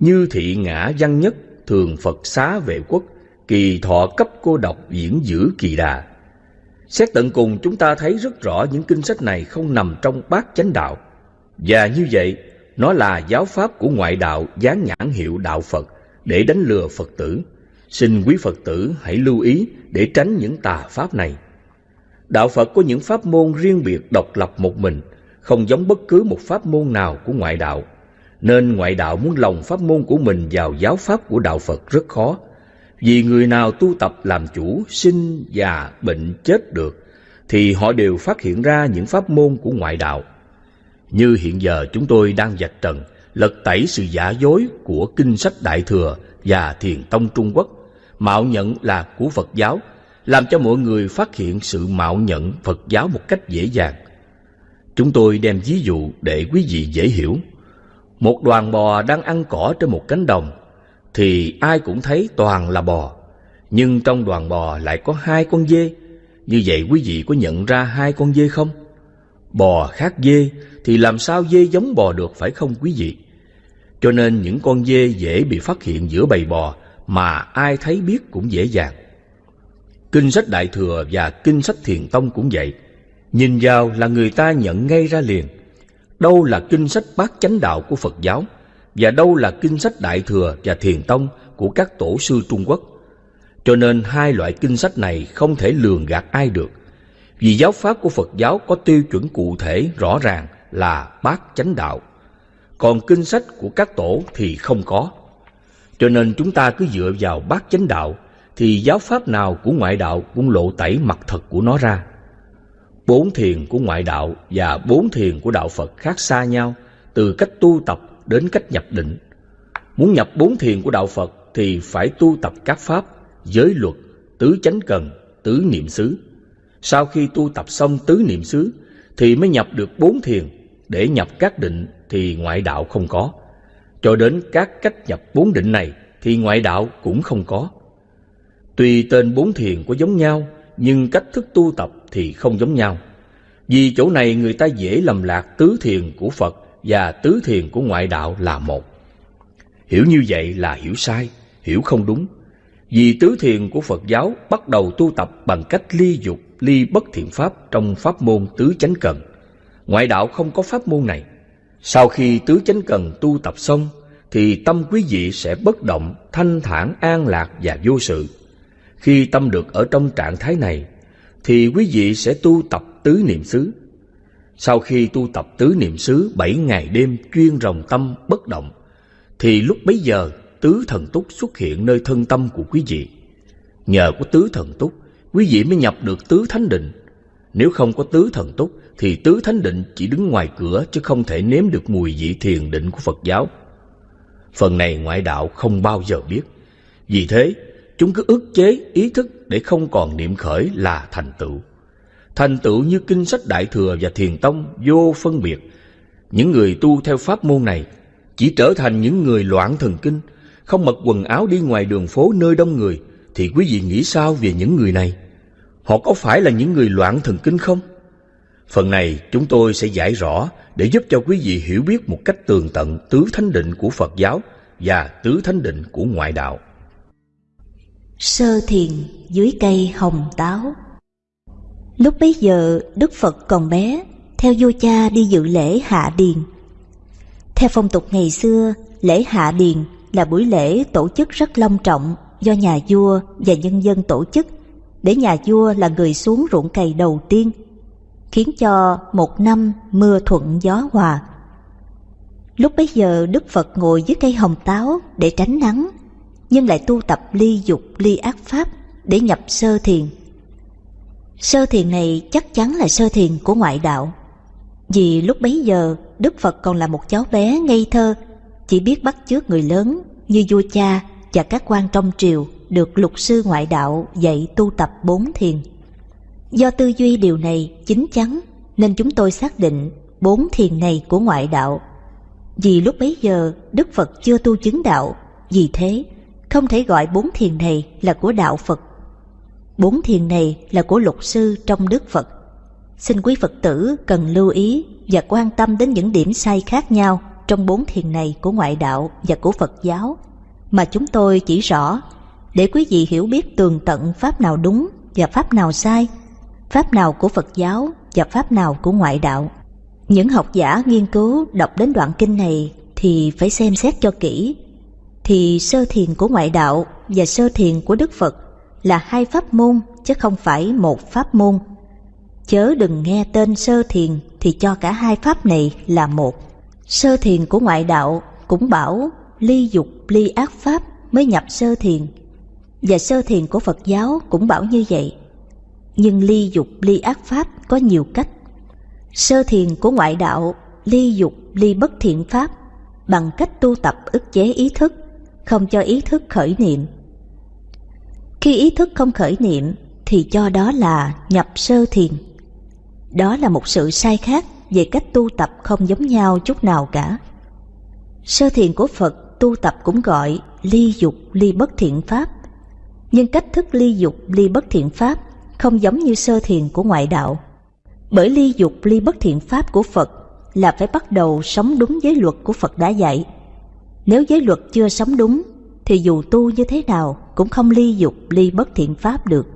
Như thị ngã văn nhất thường Phật xá vệ quốc kỳ thọ cấp cô độc diễn giữ kỳ đà Xét tận cùng chúng ta thấy rất rõ những kinh sách này không nằm trong bát chánh đạo. Và như vậy, nó là giáo pháp của ngoại đạo dán nhãn hiệu đạo Phật để đánh lừa Phật tử. Xin quý Phật tử hãy lưu ý để tránh những tà pháp này. Đạo Phật có những pháp môn riêng biệt độc lập một mình, không giống bất cứ một pháp môn nào của ngoại đạo. Nên ngoại đạo muốn lồng pháp môn của mình vào giáo pháp của đạo Phật rất khó, vì người nào tu tập làm chủ, sinh, già, bệnh, chết được, thì họ đều phát hiện ra những pháp môn của ngoại đạo. Như hiện giờ chúng tôi đang vạch trần, lật tẩy sự giả dối của kinh sách Đại Thừa và Thiền Tông Trung Quốc, mạo nhận là của Phật giáo, làm cho mọi người phát hiện sự mạo nhận Phật giáo một cách dễ dàng. Chúng tôi đem ví dụ để quý vị dễ hiểu. Một đoàn bò đang ăn cỏ trên một cánh đồng, thì ai cũng thấy toàn là bò. Nhưng trong đoàn bò lại có hai con dê. Như vậy quý vị có nhận ra hai con dê không? Bò khác dê thì làm sao dê giống bò được, phải không quý vị? Cho nên những con dê dễ bị phát hiện giữa bầy bò mà ai thấy biết cũng dễ dàng. Kinh sách Đại Thừa và Kinh sách Thiền Tông cũng vậy. Nhìn vào là người ta nhận ngay ra liền. Đâu là kinh sách bát chánh đạo của Phật giáo, và đâu là kinh sách Đại Thừa và Thiền Tông của các tổ sư Trung Quốc. Cho nên hai loại kinh sách này không thể lường gạt ai được. Vì giáo pháp của Phật giáo có tiêu chuẩn cụ thể rõ ràng là bát chánh đạo. Còn kinh sách của các tổ thì không có. Cho nên chúng ta cứ dựa vào bát chánh đạo, thì giáo pháp nào của ngoại đạo cũng lộ tẩy mặt thật của nó ra. Bốn thiền của ngoại đạo và bốn thiền của đạo Phật khác xa nhau từ cách tu tập đến cách nhập định. Muốn nhập bốn thiền của đạo Phật thì phải tu tập các pháp, giới luật, tứ chánh cần, tứ niệm xứ. Sau khi tu tập xong tứ niệm xứ thì mới nhập được bốn thiền, để nhập các định thì ngoại đạo không có. Cho đến các cách nhập bốn định này thì ngoại đạo cũng không có. Tuy tên bốn thiền có giống nhau, nhưng cách thức tu tập thì không giống nhau. Vì chỗ này người ta dễ lầm lạc tứ thiền của Phật và tứ thiền của ngoại đạo là một. Hiểu như vậy là hiểu sai, hiểu không đúng. Vì tứ thiền của Phật giáo bắt đầu tu tập bằng cách ly dục, ly bất thiện pháp trong pháp môn tứ chánh cần. Ngoại đạo không có pháp môn này. Sau khi tứ chánh cần tu tập xong, thì tâm quý vị sẽ bất động, thanh thản, an lạc và vô sự. Khi tâm được ở trong trạng thái này, thì quý vị sẽ tu tập tứ niệm xứ. Sau khi tu tập tứ niệm xứ bảy ngày đêm chuyên rồng tâm bất động, thì lúc bấy giờ tứ thần túc xuất hiện nơi thân tâm của quý vị. Nhờ có tứ thần túc, quý vị mới nhập được tứ thánh định. Nếu không có tứ thần túc, thì tứ thánh định chỉ đứng ngoài cửa chứ không thể nếm được mùi vị thiền định của Phật giáo. Phần này ngoại đạo không bao giờ biết. Vì thế, chúng cứ ức chế ý thức để không còn niệm khởi là thành tựu. Thành tựu như kinh sách Đại Thừa và Thiền Tông vô phân biệt. Những người tu theo pháp môn này chỉ trở thành những người loạn thần kinh, không mặc quần áo đi ngoài đường phố nơi đông người, thì quý vị nghĩ sao về những người này? Họ có phải là những người loạn thần kinh không? Phần này chúng tôi sẽ giải rõ để giúp cho quý vị hiểu biết một cách tường tận tứ thánh định của Phật giáo và tứ thánh định của ngoại đạo. Sơ thiền dưới cây hồng táo. Lúc bấy giờ, Đức Phật còn bé, Theo vua cha đi dự lễ hạ điền. Theo phong tục ngày xưa, Lễ hạ điền là buổi lễ tổ chức rất long trọng Do nhà vua và nhân dân tổ chức, Để nhà vua là người xuống ruộng cày đầu tiên, Khiến cho một năm mưa thuận gió hòa. Lúc bấy giờ, Đức Phật ngồi dưới cây hồng táo để tránh nắng. Nhưng lại tu tập ly dục ly ác pháp để nhập sơ thiền Sơ thiền này chắc chắn là sơ thiền của ngoại đạo. Vì lúc bấy giờ Đức Phật còn là một cháu bé ngây thơ, chỉ biết bắt chước người lớn như vua cha và các quan trong triều được lục sư ngoại đạo dạy tu tập bốn thiền. Do tư duy điều này chính chắn nên chúng tôi xác định bốn thiền này của ngoại đạo. Vì lúc bấy giờ Đức Phật chưa tu chứng đạo, vì thế không thể gọi bốn thiền này là của đạo Phật Bốn thiền này là của lục sư trong Đức Phật. Xin quý Phật tử cần lưu ý và quan tâm đến những điểm sai khác nhau trong bốn thiền này của ngoại đạo và của Phật giáo mà chúng tôi chỉ rõ để quý vị hiểu biết tường tận pháp nào đúng và pháp nào sai, pháp nào của Phật giáo và pháp nào của ngoại đạo. Những học giả nghiên cứu đọc đến đoạn kinh này thì phải xem xét cho kỹ. Thì sơ thiền của ngoại đạo và sơ thiền của Đức Phật là hai pháp môn chứ không phải một pháp môn. Chớ đừng nghe tên sơ thiền thì cho cả hai pháp này là một. Sơ thiền của ngoại đạo cũng bảo ly dục ly ác pháp mới nhập sơ thiền. Và sơ thiền của Phật giáo cũng bảo như vậy. Nhưng ly dục ly ác pháp có nhiều cách. Sơ thiền của ngoại đạo ly dục ly bất thiện pháp bằng cách tu tập ức chế ý thức, không cho ý thức khởi niệm khi ý thức không khởi niệm, thì cho đó là nhập sơ thiền. Đó là một sự sai khác về cách tu tập không giống nhau chút nào cả. Sơ thiền của Phật tu tập cũng gọi ly dục ly bất thiện pháp. Nhưng cách thức ly dục ly bất thiện pháp không giống như sơ thiền của ngoại đạo. Bởi ly dục ly bất thiện pháp của Phật là phải bắt đầu sống đúng giới luật của Phật đã dạy. Nếu giới luật chưa sống đúng thì dù tu như thế nào cũng không ly dục ly bất thiện pháp được.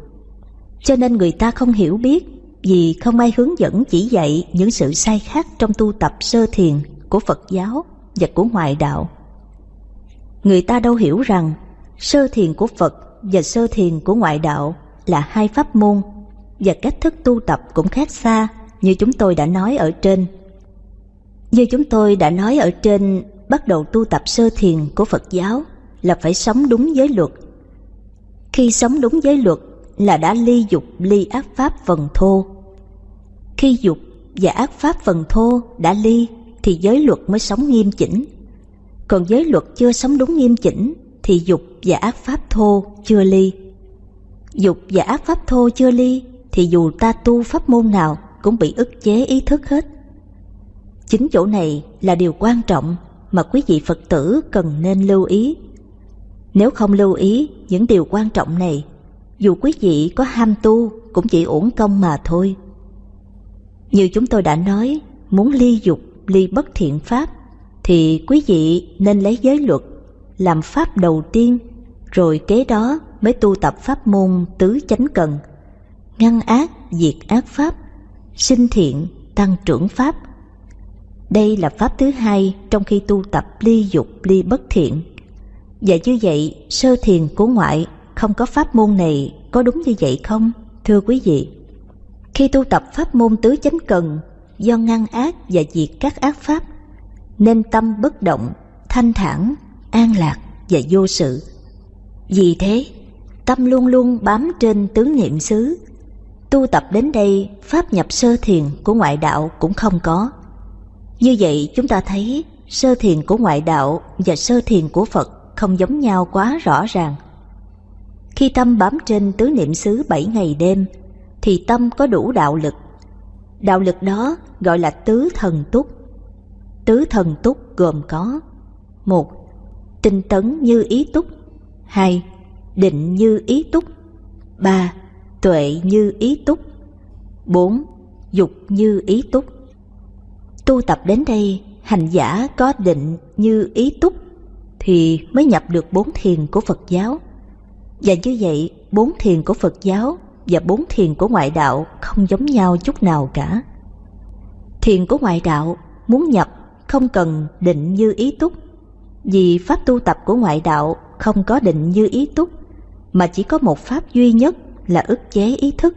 Cho nên người ta không hiểu biết vì không ai hướng dẫn chỉ dạy những sự sai khác trong tu tập sơ thiền của Phật giáo và của ngoại đạo. Người ta đâu hiểu rằng sơ thiền của Phật và sơ thiền của ngoại đạo là hai pháp môn và cách thức tu tập cũng khác xa như chúng tôi đã nói ở trên. Như chúng tôi đã nói ở trên, bắt đầu tu tập sơ thiền của Phật giáo là phải sống đúng giới luật. Khi sống đúng giới luật là đã ly dục, ly ác pháp phần thô. Khi dục và ác pháp phần thô đã ly thì giới luật mới sống nghiêm chỉnh. Còn giới luật chưa sống đúng nghiêm chỉnh thì dục và ác pháp thô chưa ly. Dục và ác pháp thô chưa ly thì dù ta tu pháp môn nào cũng bị ức chế ý thức hết. Chính chỗ này là điều quan trọng mà quý vị Phật tử cần nên lưu ý. Nếu không lưu ý những điều quan trọng này, dù quý vị có ham tu cũng chỉ uổng công mà thôi. Như chúng tôi đã nói, muốn ly dục, ly bất thiện pháp, thì quý vị nên lấy giới luật làm pháp đầu tiên, rồi kế đó mới tu tập pháp môn tứ chánh cần, ngăn ác, diệt ác pháp, sinh thiện, tăng trưởng pháp. Đây là pháp thứ hai trong khi tu tập ly dục, ly bất thiện. Và như vậy, sơ thiền của ngoại không có pháp môn này có đúng như vậy không, thưa quý vị? Khi tu tập pháp môn tứ chánh cần do ngăn ác và diệt các ác pháp, nên tâm bất động, thanh thản, an lạc và vô sự. Vì thế, tâm luôn luôn bám trên tứ niệm xứ. Tu tập đến đây, pháp nhập sơ thiền của ngoại đạo cũng không có. Như vậy chúng ta thấy sơ thiền của ngoại đạo và sơ thiền của Phật không giống nhau quá rõ ràng. Khi tâm bám trên tứ niệm xứ bảy ngày đêm, thì tâm có đủ đạo lực. Đạo lực đó gọi là tứ thần túc. Tứ thần túc gồm có một Tinh tấn như ý túc hai Định như ý túc ba Tuệ như ý túc bốn Dục như ý túc Tu tập đến đây, hành giả có định như ý túc thì mới nhập được bốn thiền của Phật giáo. Và như vậy, bốn thiền của Phật giáo và bốn thiền của ngoại đạo không giống nhau chút nào cả. Thiền của ngoại đạo muốn nhập không cần định như ý túc, vì pháp tu tập của ngoại đạo không có định như ý túc, mà chỉ có một pháp duy nhất là ức chế ý thức,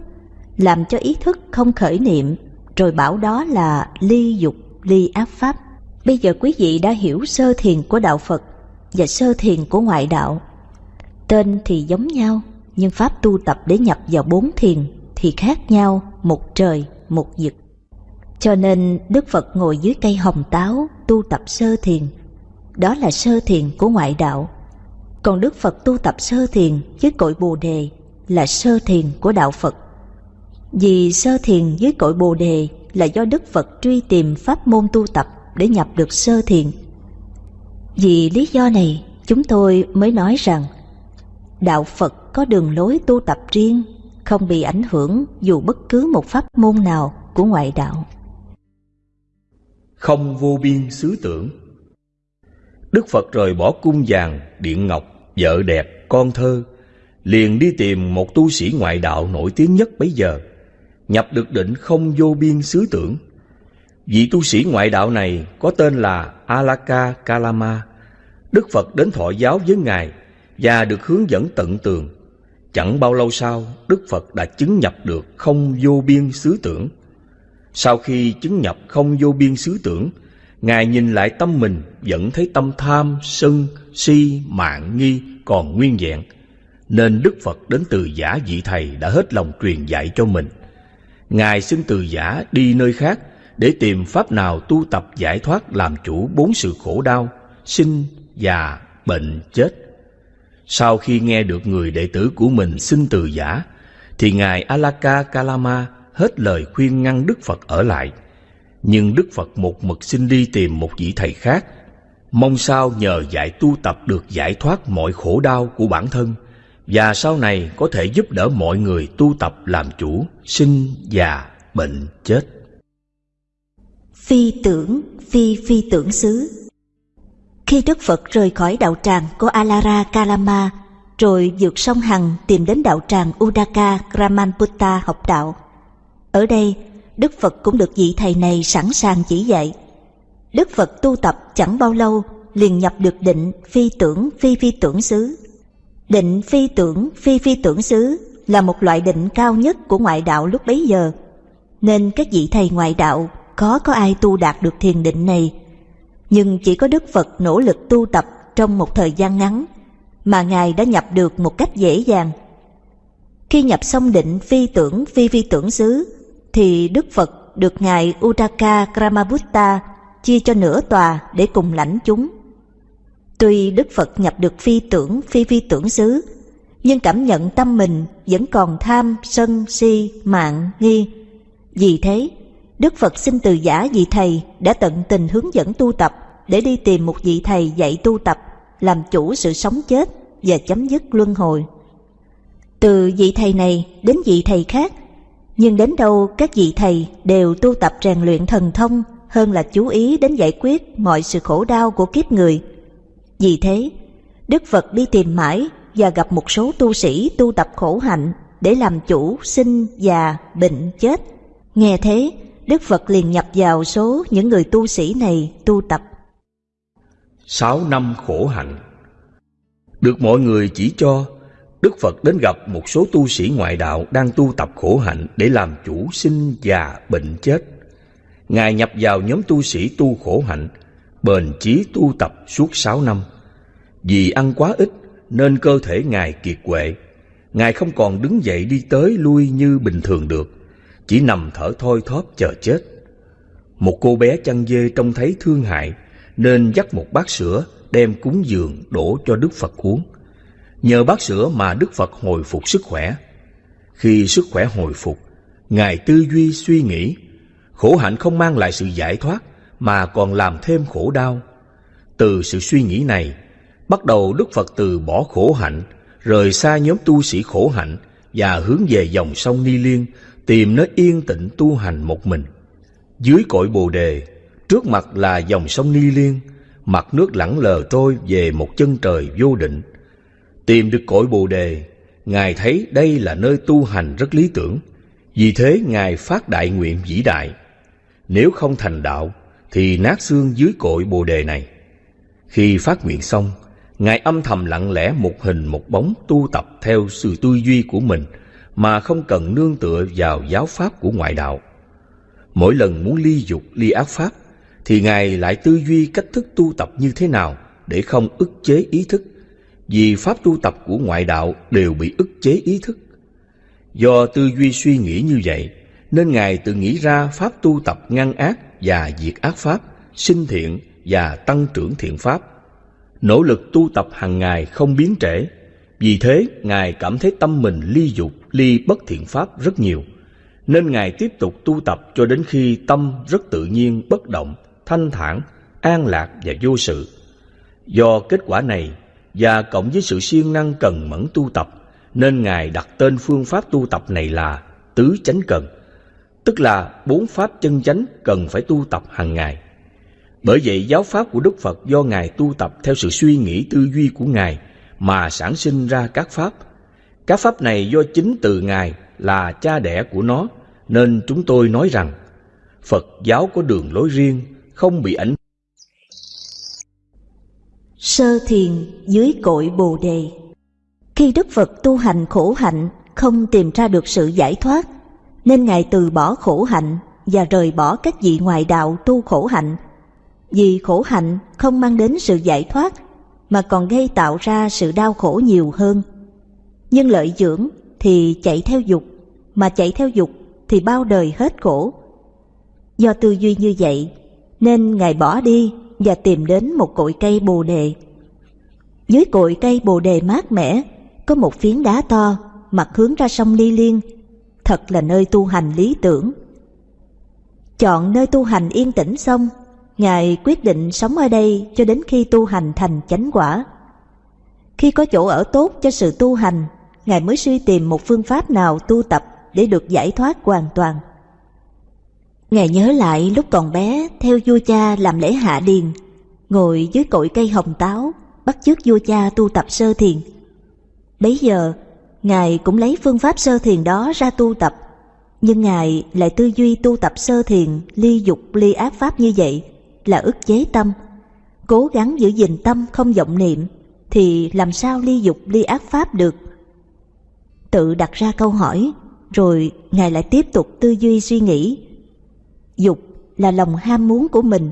làm cho ý thức không khởi niệm, rồi bảo đó là ly dục, ly ác pháp. Bây giờ quý vị đã hiểu sơ thiền của đạo Phật và sơ thiền của ngoại đạo. Tên thì giống nhau, nhưng pháp tu tập để nhập vào bốn thiền thì khác nhau một trời một vực. Cho nên Đức Phật ngồi dưới cây hồng táo tu tập sơ thiền. Đó là sơ thiền của ngoại đạo. Còn Đức Phật tu tập sơ thiền với cội Bồ đề là sơ thiền của đạo Phật. Vì sơ thiền dưới cội Bồ đề là do Đức Phật truy tìm pháp môn tu tập để nhập được sơ thiền. Vì lý do này, chúng tôi mới nói rằng đạo Phật có đường lối tu tập riêng, không bị ảnh hưởng dù bất cứ một pháp môn nào của ngoại đạo. Không vô biên xứ tưởng Đức Phật rời bỏ cung vàng, điện ngọc, vợ đẹp, con thơ, liền đi tìm một tu sĩ ngoại đạo nổi tiếng nhất bấy giờ, nhập được định không vô biên xứ tưởng. Vị tu sĩ ngoại đạo này có tên là Alaka Kalama. Đức Phật đến thọ giáo với Ngài và được hướng dẫn tận tường. Chẳng bao lâu sau, Đức Phật đã chứng nhập được không vô biên xứ tưởng. Sau khi chứng nhập không vô biên xứ tưởng, Ngài nhìn lại tâm mình vẫn thấy tâm tham, sân, si, mạng, nghi còn nguyên vẹn. Nên Đức Phật đến từ giả vị thầy đã hết lòng truyền dạy cho mình. Ngài xin từ giả đi nơi khác để tìm pháp nào tu tập giải thoát làm chủ bốn sự khổ đau, sinh, già, bệnh, chết. Sau khi nghe được người đệ tử của mình xin từ giả, thì Ngài Alaka Kalama hết lời khuyên ngăn Đức Phật ở lại. Nhưng Đức Phật một mực xin đi tìm một vị thầy khác, mong sao nhờ dạy tu tập được giải thoát mọi khổ đau của bản thân và sau này có thể giúp đỡ mọi người tu tập làm chủ, sinh, già, bệnh, chết. Phi tưởng, phi phi tưởng xứ Khi Đức Phật rời khỏi đạo tràng của Alara Kalama rồi vượt sông Hằng tìm đến đạo tràng Udaka Kramanputta học đạo. Ở đây, Đức Phật cũng được vị thầy này sẵn sàng chỉ dạy. Đức Phật tu tập chẳng bao lâu liền nhập được định phi tưởng phi phi tưởng xứ. Định phi tưởng phi phi tưởng xứ là một loại định cao nhất của ngoại đạo lúc bấy giờ, nên các vị thầy ngoại đạo có có ai tu đạt được thiền định này. Nhưng chỉ có Đức Phật nỗ lực tu tập trong một thời gian ngắn mà Ngài đã nhập được một cách dễ dàng. Khi nhập xong định phi tưởng phi phi tưởng xứ, thì Đức Phật được Ngài Uddaka Kramabutta chia cho nửa tòa để cùng lãnh chúng. Tuy Đức Phật nhập được phi tưởng phi phi tưởng xứ, nhưng cảm nhận tâm mình vẫn còn tham, sân, si, mạng, nghi. Vì thế, Đức Phật xin từ giả vị thầy đã tận tình hướng dẫn tu tập để đi tìm một vị thầy dạy tu tập, làm chủ sự sống chết và chấm dứt luân hồi. Từ vị thầy này đến vị thầy khác, nhưng đến đâu các vị thầy đều tu tập rèn luyện thần thông hơn là chú ý đến giải quyết mọi sự khổ đau của kiếp người. Vì thế, Đức Phật đi tìm mãi và gặp một số tu sĩ tu tập khổ hạnh để làm chủ sinh, già, bệnh, chết. Nghe thế, Đức Phật liền nhập vào số những người tu sĩ này tu tập. Sáu năm khổ hạnh Được mọi người chỉ cho, Đức Phật đến gặp một số tu sĩ ngoại đạo đang tu tập khổ hạnh để làm chủ sinh, già, bệnh, chết. Ngài nhập vào nhóm tu sĩ tu khổ hạnh, bền chí tu tập suốt sáu năm. Vì ăn quá ít nên cơ thể Ngài kiệt quệ. Ngài không còn đứng dậy đi tới lui như bình thường được, chỉ nằm thở thoi thóp chờ chết. Một cô bé chăn dê trông thấy thương hại nên dắt một bát sữa đem cúng dường đổ cho Đức Phật uống. Nhờ bát sữa mà Đức Phật hồi phục sức khỏe. Khi sức khỏe hồi phục, Ngài tư duy suy nghĩ, khổ hạnh không mang lại sự giải thoát mà còn làm thêm khổ đau. Từ sự suy nghĩ này, Bắt đầu Đức Phật từ bỏ khổ hạnh, rời xa nhóm tu sĩ khổ hạnh và hướng về dòng sông Ni Liên, tìm nơi yên tĩnh tu hành một mình. Dưới cội Bồ Đề, trước mặt là dòng sông Ni Liên, mặt nước lẳng lờ trôi về một chân trời vô định. Tìm được cội Bồ Đề, Ngài thấy đây là nơi tu hành rất lý tưởng. Vì thế Ngài phát đại nguyện vĩ đại. Nếu không thành đạo, thì nát xương dưới cội Bồ Đề này. Khi phát nguyện xong, Ngài âm thầm lặng lẽ một hình một bóng tu tập theo sự tư duy của mình mà không cần nương tựa vào giáo pháp của ngoại đạo. Mỗi lần muốn ly dục, ly ác pháp thì Ngài lại tư duy cách thức tu tập như thế nào để không ức chế ý thức vì pháp tu tập của ngoại đạo đều bị ức chế ý thức. Do tư duy suy nghĩ như vậy nên Ngài tự nghĩ ra pháp tu tập ngăn ác và diệt ác pháp, sinh thiện và tăng trưởng thiện pháp nỗ lực tu tập hàng ngày không biến trễ. Vì thế, Ngài cảm thấy tâm mình ly dục, ly bất thiện pháp rất nhiều. Nên Ngài tiếp tục tu tập cho đến khi tâm rất tự nhiên, bất động, thanh thản, an lạc và vô sự. Do kết quả này và cộng với sự siêng năng cần mẫn tu tập, nên Ngài đặt tên phương pháp tu tập này là Tứ Chánh Cần, tức là bốn pháp chân chánh cần phải tu tập hàng ngày. Bởi vậy giáo pháp của Đức Phật do Ngài tu tập theo sự suy nghĩ tư duy của Ngài mà sản sinh ra các pháp. Các pháp này do chính từ Ngài là cha đẻ của nó, nên chúng tôi nói rằng Phật giáo có đường lối riêng, không bị ảnh. Sơ thiền dưới cội Bồ đề. Khi Đức Phật tu hành khổ hạnh không tìm ra được sự giải thoát, nên Ngài từ bỏ khổ hạnh và rời bỏ các vị ngoại đạo tu khổ hạnh vì khổ hạnh không mang đến sự giải thoát mà còn gây tạo ra sự đau khổ nhiều hơn. Nhưng lợi dưỡng thì chạy theo dục, mà chạy theo dục thì bao đời hết khổ. Do tư duy như vậy, nên Ngài bỏ đi và tìm đến một cội cây bồ đề. Dưới cội cây bồ đề mát mẻ, có một phiến đá to, mặt hướng ra sông Ly Liên, thật là nơi tu hành lý tưởng. Chọn nơi tu hành yên tĩnh xong Ngài quyết định sống ở đây cho đến khi tu hành thành chánh quả. Khi có chỗ ở tốt cho sự tu hành, Ngài mới suy tìm một phương pháp nào tu tập để được giải thoát hoàn toàn. Ngài nhớ lại lúc còn bé theo vua cha làm lễ hạ điền, ngồi dưới cội cây hồng táo, bắt chước vua cha tu tập sơ thiền. Bấy giờ, Ngài cũng lấy phương pháp sơ thiền đó ra tu tập, nhưng Ngài lại tư duy tu tập sơ thiền ly dục ly ác pháp như vậy là ức chế tâm. Cố gắng giữ gìn tâm không vọng niệm thì làm sao ly dục ly ác pháp được? Tự đặt ra câu hỏi, rồi Ngài lại tiếp tục tư duy suy nghĩ. Dục là lòng ham muốn của mình,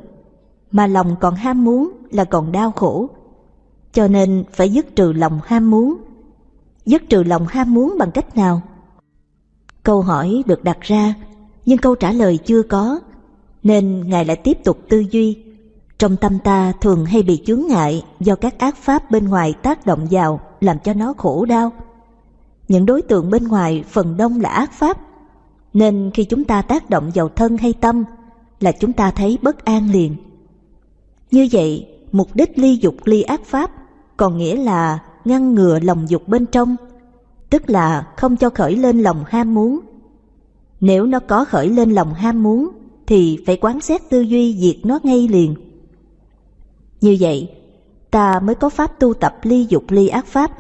mà lòng còn ham muốn là còn đau khổ. Cho nên phải dứt trừ lòng ham muốn. Dứt trừ lòng ham muốn bằng cách nào? Câu hỏi được đặt ra, nhưng câu trả lời chưa có, nên Ngài lại tiếp tục tư duy. Trong tâm ta thường hay bị chướng ngại do các ác pháp bên ngoài tác động vào làm cho nó khổ đau. Những đối tượng bên ngoài phần đông là ác pháp, nên khi chúng ta tác động vào thân hay tâm là chúng ta thấy bất an liền. Như vậy, mục đích ly dục ly ác pháp còn nghĩa là ngăn ngừa lòng dục bên trong, tức là không cho khởi lên lòng ham muốn. Nếu nó có khởi lên lòng ham muốn thì phải quán xét tư duy diệt nó ngay liền. Như vậy, ta mới có pháp tu tập ly dục ly ác pháp.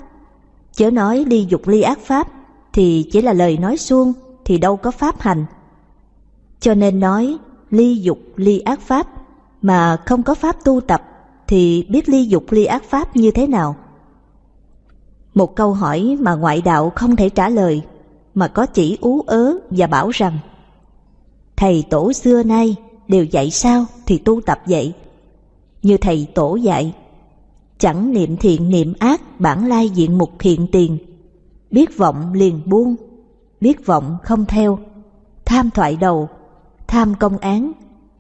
Chớ nói ly dục ly ác pháp thì chỉ là lời nói suông thì đâu có pháp hành. Cho nên nói ly dục ly ác pháp mà không có pháp tu tập thì biết ly dục ly ác pháp như thế nào? Một câu hỏi mà ngoại đạo không thể trả lời mà có chỉ ú ớ và bảo rằng Thầy tổ xưa nay đều dạy sao thì tu tập vậy. Như thầy tổ dạy, chẳng niệm thiện niệm ác bản lai diện mục hiện tiền, biết vọng liền buông, biết vọng không theo, tham thoại đầu, tham công án,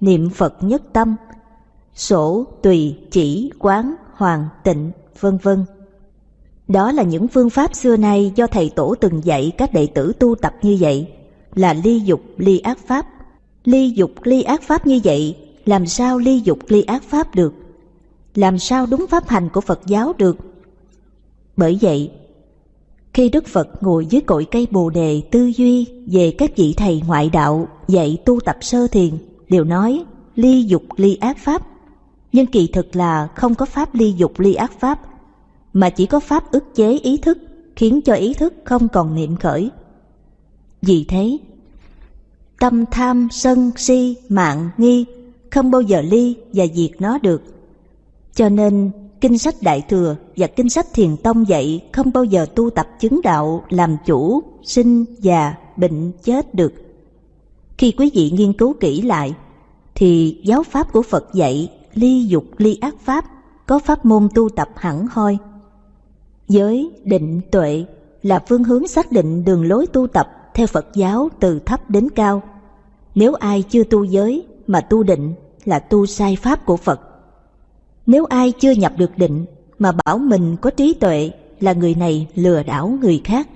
niệm Phật nhất tâm, sổ tùy chỉ quán hoàng tịnh vân vân. Đó là những phương pháp xưa nay do thầy tổ từng dạy các đệ tử tu tập như vậy là ly dục ly ác pháp ly dục ly ác pháp như vậy làm sao ly dục ly ác pháp được? Làm sao đúng pháp hành của phật giáo được? Bởi vậy khi đức phật ngồi dưới cội cây bồ đề tư duy về các vị thầy ngoại đạo dạy tu tập sơ thiền đều nói ly dục ly ác pháp. Nhưng kỳ thực là không có pháp ly dục ly ác pháp, mà chỉ có pháp ức chế ý thức, khiến cho ý thức không còn niệm khởi. Vì thế, tâm tham, sân, si, mạng, nghi không bao giờ ly và diệt nó được. Cho nên, kinh sách Đại Thừa và kinh sách Thiền Tông dạy không bao giờ tu tập chứng đạo làm chủ, sinh, già, bệnh, chết được. Khi quý vị nghiên cứu kỹ lại, thì giáo pháp của Phật dạy ly dục ly ác pháp có pháp môn tu tập hẳn hoi. Giới, định, tuệ là phương hướng xác định đường lối tu tập theo Phật giáo từ thấp đến cao. Nếu ai chưa tu giới mà tu định là tu sai pháp của Phật. Nếu ai chưa nhập được định mà bảo mình có trí tuệ là người này lừa đảo người khác.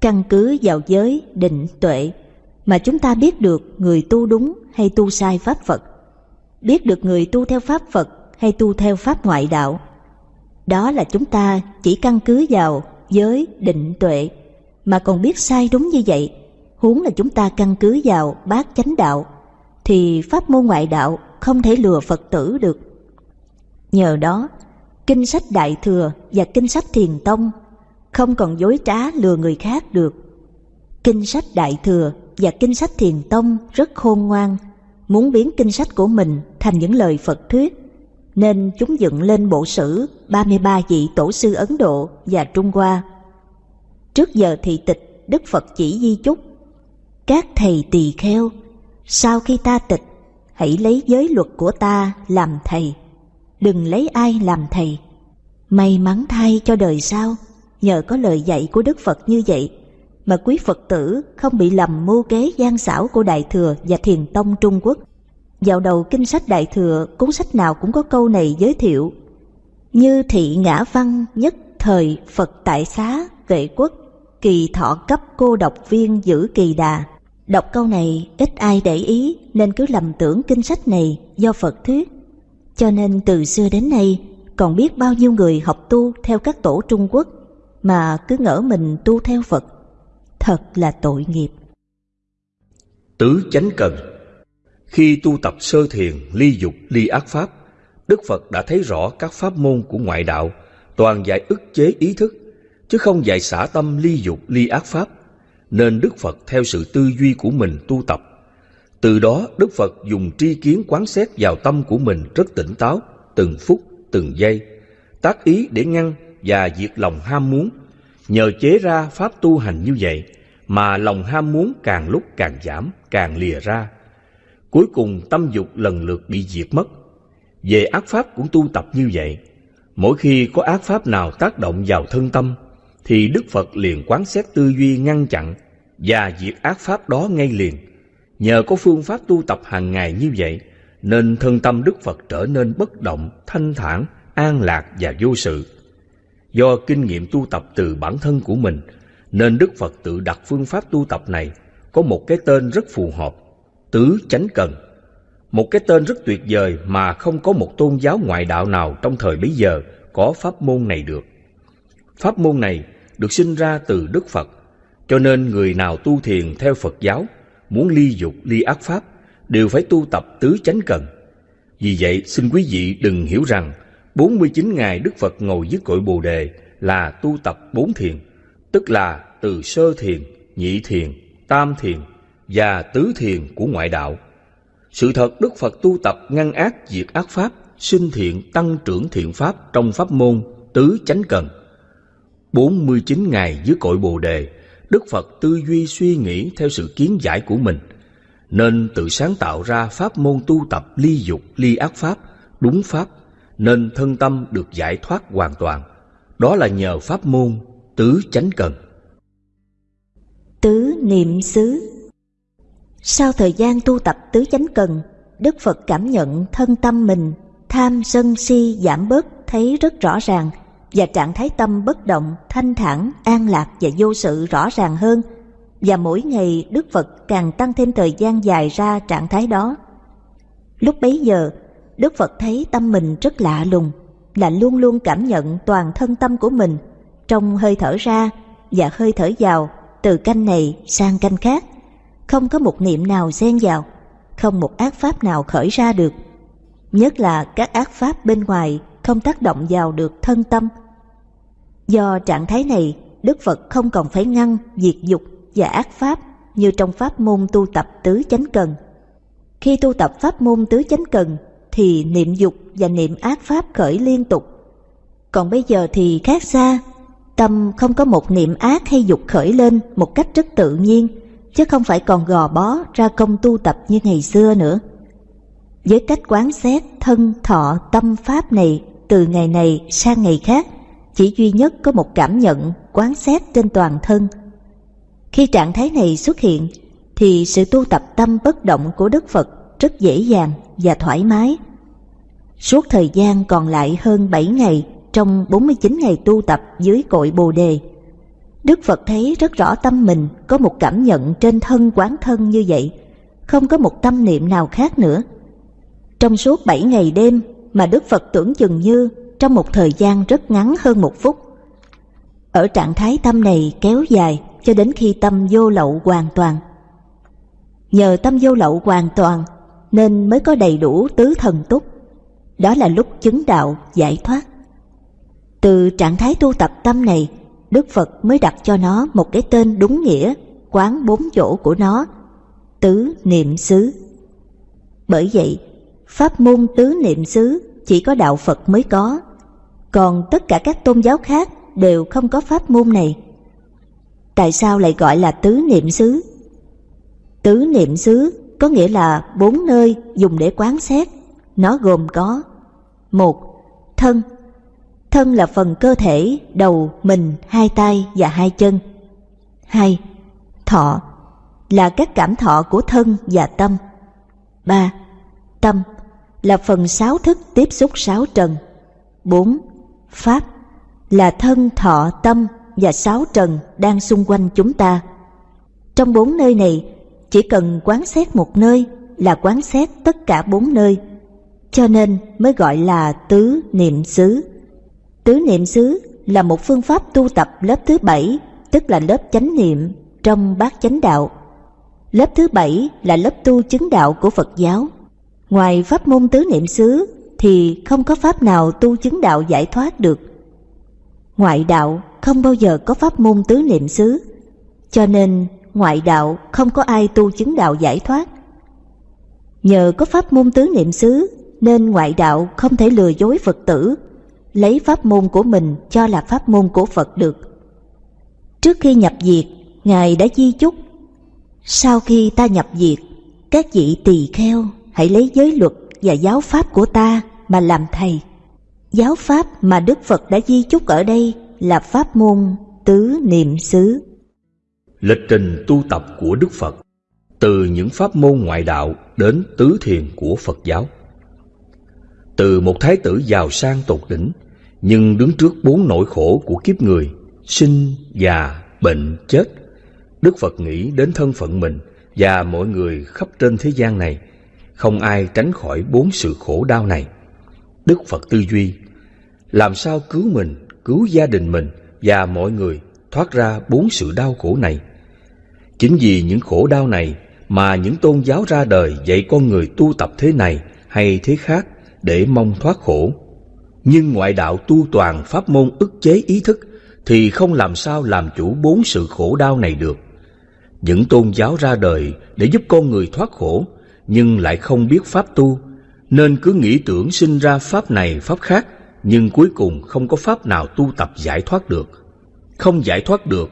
Căn cứ vào giới, định, tuệ mà chúng ta biết được người tu đúng hay tu sai pháp Phật biết được người tu theo pháp Phật hay tu theo pháp ngoại đạo. Đó là chúng ta chỉ căn cứ vào giới định tuệ mà còn biết sai đúng như vậy, huống là chúng ta căn cứ vào bát chánh đạo thì pháp môn ngoại đạo không thể lừa Phật tử được. Nhờ đó, kinh sách Đại Thừa và kinh sách Thiền Tông không còn dối trá lừa người khác được. Kinh sách Đại Thừa và kinh sách Thiền Tông rất khôn ngoan, muốn biến kinh sách của mình thành những lời Phật thuyết, nên chúng dựng lên bộ sử 33 vị tổ sư Ấn Độ và Trung Hoa. Trước giờ thị tịch, Đức Phật chỉ di chúc, các thầy tỳ kheo, sau khi ta tịch, hãy lấy giới luật của ta làm thầy, đừng lấy ai làm thầy. May mắn thay cho đời sau, nhờ có lời dạy của Đức Phật như vậy, mà quý Phật tử không bị lầm mưu kế gian xảo của Đại Thừa và Thiền Tông Trung Quốc vào đầu kinh sách Đại Thừa, cuốn sách nào cũng có câu này giới thiệu. Như thị ngã văn nhất thời Phật tại xá vệ quốc, kỳ thọ cấp cô độc viên giữ kỳ đà. Đọc câu này ít ai để ý nên cứ lầm tưởng kinh sách này do Phật thuyết. Cho nên từ xưa đến nay còn biết bao nhiêu người học tu theo các tổ Trung Quốc mà cứ ngỡ mình tu theo Phật. Thật là tội nghiệp. Tứ chánh cần khi tu tập sơ thiền, ly dục, ly ác pháp, Đức Phật đã thấy rõ các pháp môn của ngoại đạo toàn giải ức chế ý thức, chứ không dạy xả tâm ly dục ly ác pháp, nên Đức Phật theo sự tư duy của mình tu tập. Từ đó Đức Phật dùng tri kiến quán xét vào tâm của mình rất tỉnh táo, từng phút, từng giây, tác ý để ngăn và diệt lòng ham muốn. Nhờ chế ra pháp tu hành như vậy mà lòng ham muốn càng lúc càng giảm, càng lìa ra. Cuối cùng tâm dục lần lượt bị diệt mất. Về ác pháp cũng tu tập như vậy. Mỗi khi có ác pháp nào tác động vào thân tâm, thì Đức Phật liền quán xét tư duy ngăn chặn và diệt ác pháp đó ngay liền. Nhờ có phương pháp tu tập hàng ngày như vậy, nên thân tâm Đức Phật trở nên bất động, thanh thản, an lạc và vô sự. Do kinh nghiệm tu tập từ bản thân của mình, nên Đức Phật tự đặt phương pháp tu tập này có một cái tên rất phù hợp, tứ chánh cần. Một cái tên rất tuyệt vời mà không có một tôn giáo ngoại đạo nào trong thời bấy giờ có pháp môn này được. Pháp môn này được sinh ra từ Đức Phật, cho nên người nào tu thiền theo Phật giáo, muốn ly dục ly ác pháp, đều phải tu tập tứ chánh cần. Vì vậy, xin quý vị đừng hiểu rằng 49 ngày Đức Phật ngồi dưới cội Bồ Đề là tu tập bốn thiền, tức là từ sơ thiền, nhị thiền, tam thiền và tứ thiền của ngoại đạo. Sự thật Đức Phật tu tập ngăn ác diệt ác pháp, sinh thiện tăng trưởng thiện pháp trong pháp môn tứ chánh cần. 49 ngày dưới cội Bồ Đề, Đức Phật tư duy suy nghĩ theo sự kiến giải của mình, nên tự sáng tạo ra pháp môn tu tập ly dục ly ác pháp, đúng pháp, nên thân tâm được giải thoát hoàn toàn. Đó là nhờ pháp môn tứ chánh cần. Tứ niệm xứ Sau thời gian tu tập tứ chánh cần, Đức Phật cảm nhận thân tâm mình tham sân si giảm bớt thấy rất rõ ràng và trạng thái tâm bất động, thanh thản, an lạc và vô sự rõ ràng hơn. Và mỗi ngày Đức Phật càng tăng thêm thời gian dài ra trạng thái đó. Lúc bấy giờ, Đức Phật thấy tâm mình rất lạ lùng, là luôn luôn cảm nhận toàn thân tâm của mình trong hơi thở ra và hơi thở vào từ canh này sang canh khác. Không có một niệm nào xen vào, không một ác pháp nào khởi ra được. Nhất là các ác pháp bên ngoài không tác động vào được thân tâm. Do trạng thái này, Đức Phật không còn phải ngăn diệt dục và ác pháp như trong pháp môn tu tập tứ chánh cần. Khi tu tập pháp môn tứ chánh cần thì niệm dục và niệm ác pháp khởi liên tục. Còn bây giờ thì khác xa, tâm không có một niệm ác hay dục khởi lên một cách rất tự nhiên, chứ không phải còn gò bó ra công tu tập như ngày xưa nữa. Với cách quán xét thân thọ tâm pháp này từ ngày này sang ngày khác, chỉ duy nhất có một cảm nhận quán xét trên toàn thân. Khi trạng thái này xuất hiện, thì sự tu tập tâm bất động của Đức Phật rất dễ dàng và thoải mái. Suốt thời gian còn lại hơn 7 ngày trong 49 ngày tu tập dưới cội Bồ Đề, Đức Phật thấy rất rõ tâm mình có một cảm nhận trên thân quán thân như vậy, không có một tâm niệm nào khác nữa. Trong suốt 7 ngày đêm mà Đức Phật tưởng chừng như trong một thời gian rất ngắn hơn một phút. Ở trạng thái tâm này kéo dài cho đến khi tâm vô lậu hoàn toàn. Nhờ tâm vô lậu hoàn toàn nên mới có đầy đủ tứ thần túc. Đó là lúc chứng đạo giải thoát. Từ trạng thái tu tập tâm này, Đức Phật mới đặt cho nó một cái tên đúng nghĩa, quán bốn chỗ của nó, tứ niệm xứ. Bởi vậy, pháp môn tứ niệm xứ chỉ có đạo Phật mới có, còn tất cả các tôn giáo khác đều không có pháp môn này. Tại sao lại gọi là tứ niệm xứ? Tứ niệm xứ có nghĩa là bốn nơi dùng để quán xét. Nó gồm có một Thân Thân là phần cơ thể, đầu, mình, hai tay và hai chân. hai Thọ là các cảm thọ của thân và tâm. ba Tâm là phần sáu thức tiếp xúc sáu trần. bốn Pháp là thân thọ tâm và sáu trần đang xung quanh chúng ta. Trong bốn nơi này, chỉ cần quán xét một nơi là quán xét tất cả bốn nơi, cho nên mới gọi là tứ niệm xứ. Tứ niệm xứ là một phương pháp tu tập lớp thứ bảy, tức là lớp chánh niệm trong bát chánh đạo. Lớp thứ bảy là lớp tu chứng đạo của Phật giáo. Ngoài pháp môn tứ niệm xứ thì không có pháp nào tu chứng đạo giải thoát được. Ngoại đạo không bao giờ có pháp môn tứ niệm xứ, cho nên ngoại đạo không có ai tu chứng đạo giải thoát. Nhờ có pháp môn tứ niệm xứ nên ngoại đạo không thể lừa dối Phật tử, lấy pháp môn của mình cho là pháp môn của Phật được. Trước khi nhập diệt, Ngài đã di chúc. Sau khi ta nhập diệt, các vị tỳ kheo hãy lấy giới luật và giáo pháp của ta mà làm thầy. Giáo pháp mà Đức Phật đã di chúc ở đây là pháp môn tứ niệm xứ. Lịch trình tu tập của Đức Phật từ những pháp môn ngoại đạo đến tứ thiền của Phật giáo. Từ một thái tử giàu sang tột đỉnh, nhưng đứng trước bốn nỗi khổ của kiếp người, sinh, già, bệnh, chết, Đức Phật nghĩ đến thân phận mình và mọi người khắp trên thế gian này, không ai tránh khỏi bốn sự khổ đau này. Đức Phật tư duy, làm sao cứu mình, cứu gia đình mình và mọi người thoát ra bốn sự đau khổ này. Chính vì những khổ đau này mà những tôn giáo ra đời dạy con người tu tập thế này hay thế khác để mong thoát khổ. Nhưng ngoại đạo tu toàn pháp môn ức chế ý thức thì không làm sao làm chủ bốn sự khổ đau này được. Những tôn giáo ra đời để giúp con người thoát khổ nhưng lại không biết pháp tu nên cứ nghĩ tưởng sinh ra pháp này pháp khác nhưng cuối cùng không có pháp nào tu tập giải thoát được. Không giải thoát được,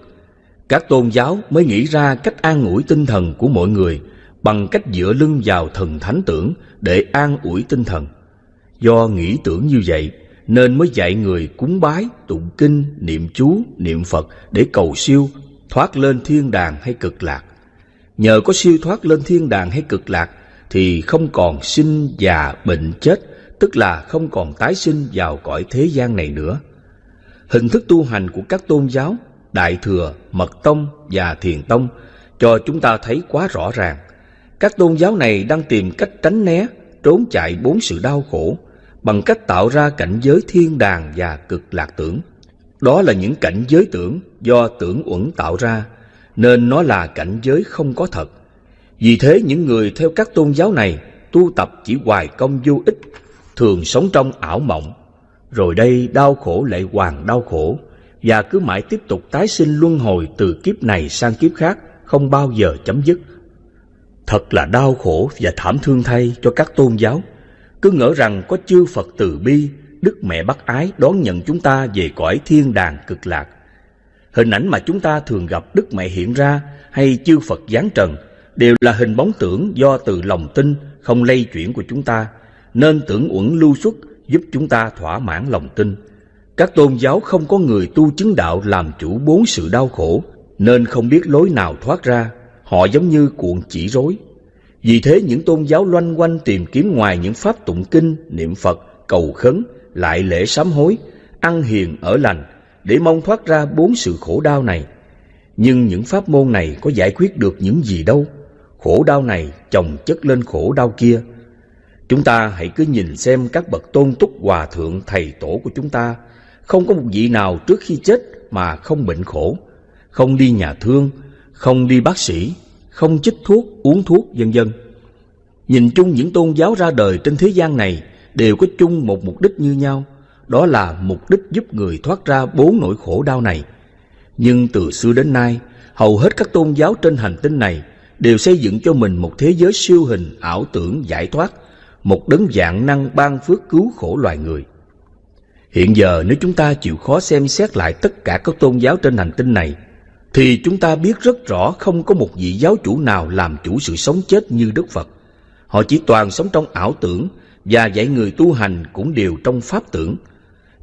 các tôn giáo mới nghĩ ra cách an ủi tinh thần của mọi người bằng cách dựa lưng vào thần thánh tưởng để an ủi tinh thần. Do nghĩ tưởng như vậy nên mới dạy người cúng bái, tụng kinh, niệm chú, niệm Phật để cầu siêu, thoát lên thiên đàng hay cực lạc. Nhờ có siêu thoát lên thiên đàng hay cực lạc thì không còn sinh già bệnh chết tức là không còn tái sinh vào cõi thế gian này nữa. Hình thức tu hành của các tôn giáo, Đại Thừa, Mật Tông và Thiền Tông cho chúng ta thấy quá rõ ràng. Các tôn giáo này đang tìm cách tránh né, trốn chạy bốn sự đau khổ bằng cách tạo ra cảnh giới thiên đàng và cực lạc tưởng. Đó là những cảnh giới tưởng do tưởng uẩn tạo ra, nên nó là cảnh giới không có thật. Vì thế những người theo các tôn giáo này tu tập chỉ hoài công vô ích thường sống trong ảo mộng, rồi đây đau khổ lại hoàn đau khổ, và cứ mãi tiếp tục tái sinh luân hồi từ kiếp này sang kiếp khác, không bao giờ chấm dứt. Thật là đau khổ và thảm thương thay cho các tôn giáo, cứ ngỡ rằng có chư Phật từ bi, Đức Mẹ Bác Ái đón nhận chúng ta về cõi thiên đàng cực lạc. Hình ảnh mà chúng ta thường gặp Đức Mẹ hiện ra hay chư Phật giáng trần đều là hình bóng tưởng do từ lòng tin không lây chuyển của chúng ta nên tưởng uẩn lưu xuất giúp chúng ta thỏa mãn lòng tin. Các tôn giáo không có người tu chứng đạo làm chủ bốn sự đau khổ, nên không biết lối nào thoát ra, họ giống như cuộn chỉ rối. Vì thế những tôn giáo loanh quanh tìm kiếm ngoài những pháp tụng kinh, niệm Phật, cầu khấn, lại lễ sám hối, ăn hiền ở lành, để mong thoát ra bốn sự khổ đau này. Nhưng những pháp môn này có giải quyết được những gì đâu. Khổ đau này chồng chất lên khổ đau kia, Chúng ta hãy cứ nhìn xem các bậc tôn túc hòa thượng thầy tổ của chúng ta, không có một vị nào trước khi chết mà không bệnh khổ, không đi nhà thương, không đi bác sĩ, không chích thuốc, uống thuốc, vân vân. Nhìn chung những tôn giáo ra đời trên thế gian này đều có chung một mục đích như nhau, đó là mục đích giúp người thoát ra bốn nỗi khổ đau này. Nhưng từ xưa đến nay, hầu hết các tôn giáo trên hành tinh này đều xây dựng cho mình một thế giới siêu hình ảo tưởng giải thoát một đấng dạng năng ban phước cứu khổ loài người. Hiện giờ nếu chúng ta chịu khó xem xét lại tất cả các tôn giáo trên hành tinh này, thì chúng ta biết rất rõ không có một vị giáo chủ nào làm chủ sự sống chết như Đức Phật. Họ chỉ toàn sống trong ảo tưởng và dạy người tu hành cũng đều trong pháp tưởng.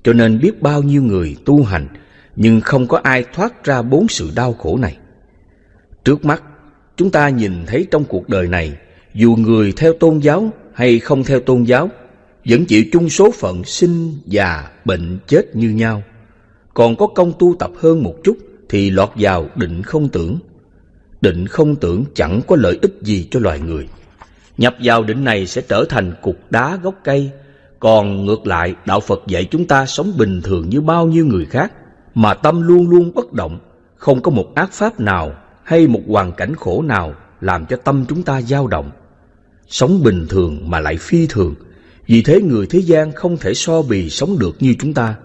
Cho nên biết bao nhiêu người tu hành nhưng không có ai thoát ra bốn sự đau khổ này. Trước mắt, chúng ta nhìn thấy trong cuộc đời này, dù người theo tôn giáo hay không theo tôn giáo vẫn chịu chung số phận sinh, già, bệnh, chết như nhau. Còn có công tu tập hơn một chút thì lọt vào định không tưởng. Định không tưởng chẳng có lợi ích gì cho loài người. Nhập vào định này sẽ trở thành cục đá gốc cây. Còn ngược lại, Đạo Phật dạy chúng ta sống bình thường như bao nhiêu người khác, mà tâm luôn luôn bất động, không có một ác pháp nào hay một hoàn cảnh khổ nào làm cho tâm chúng ta dao động sống bình thường mà lại phi thường. Vì thế người thế gian không thể so bì sống được như chúng ta.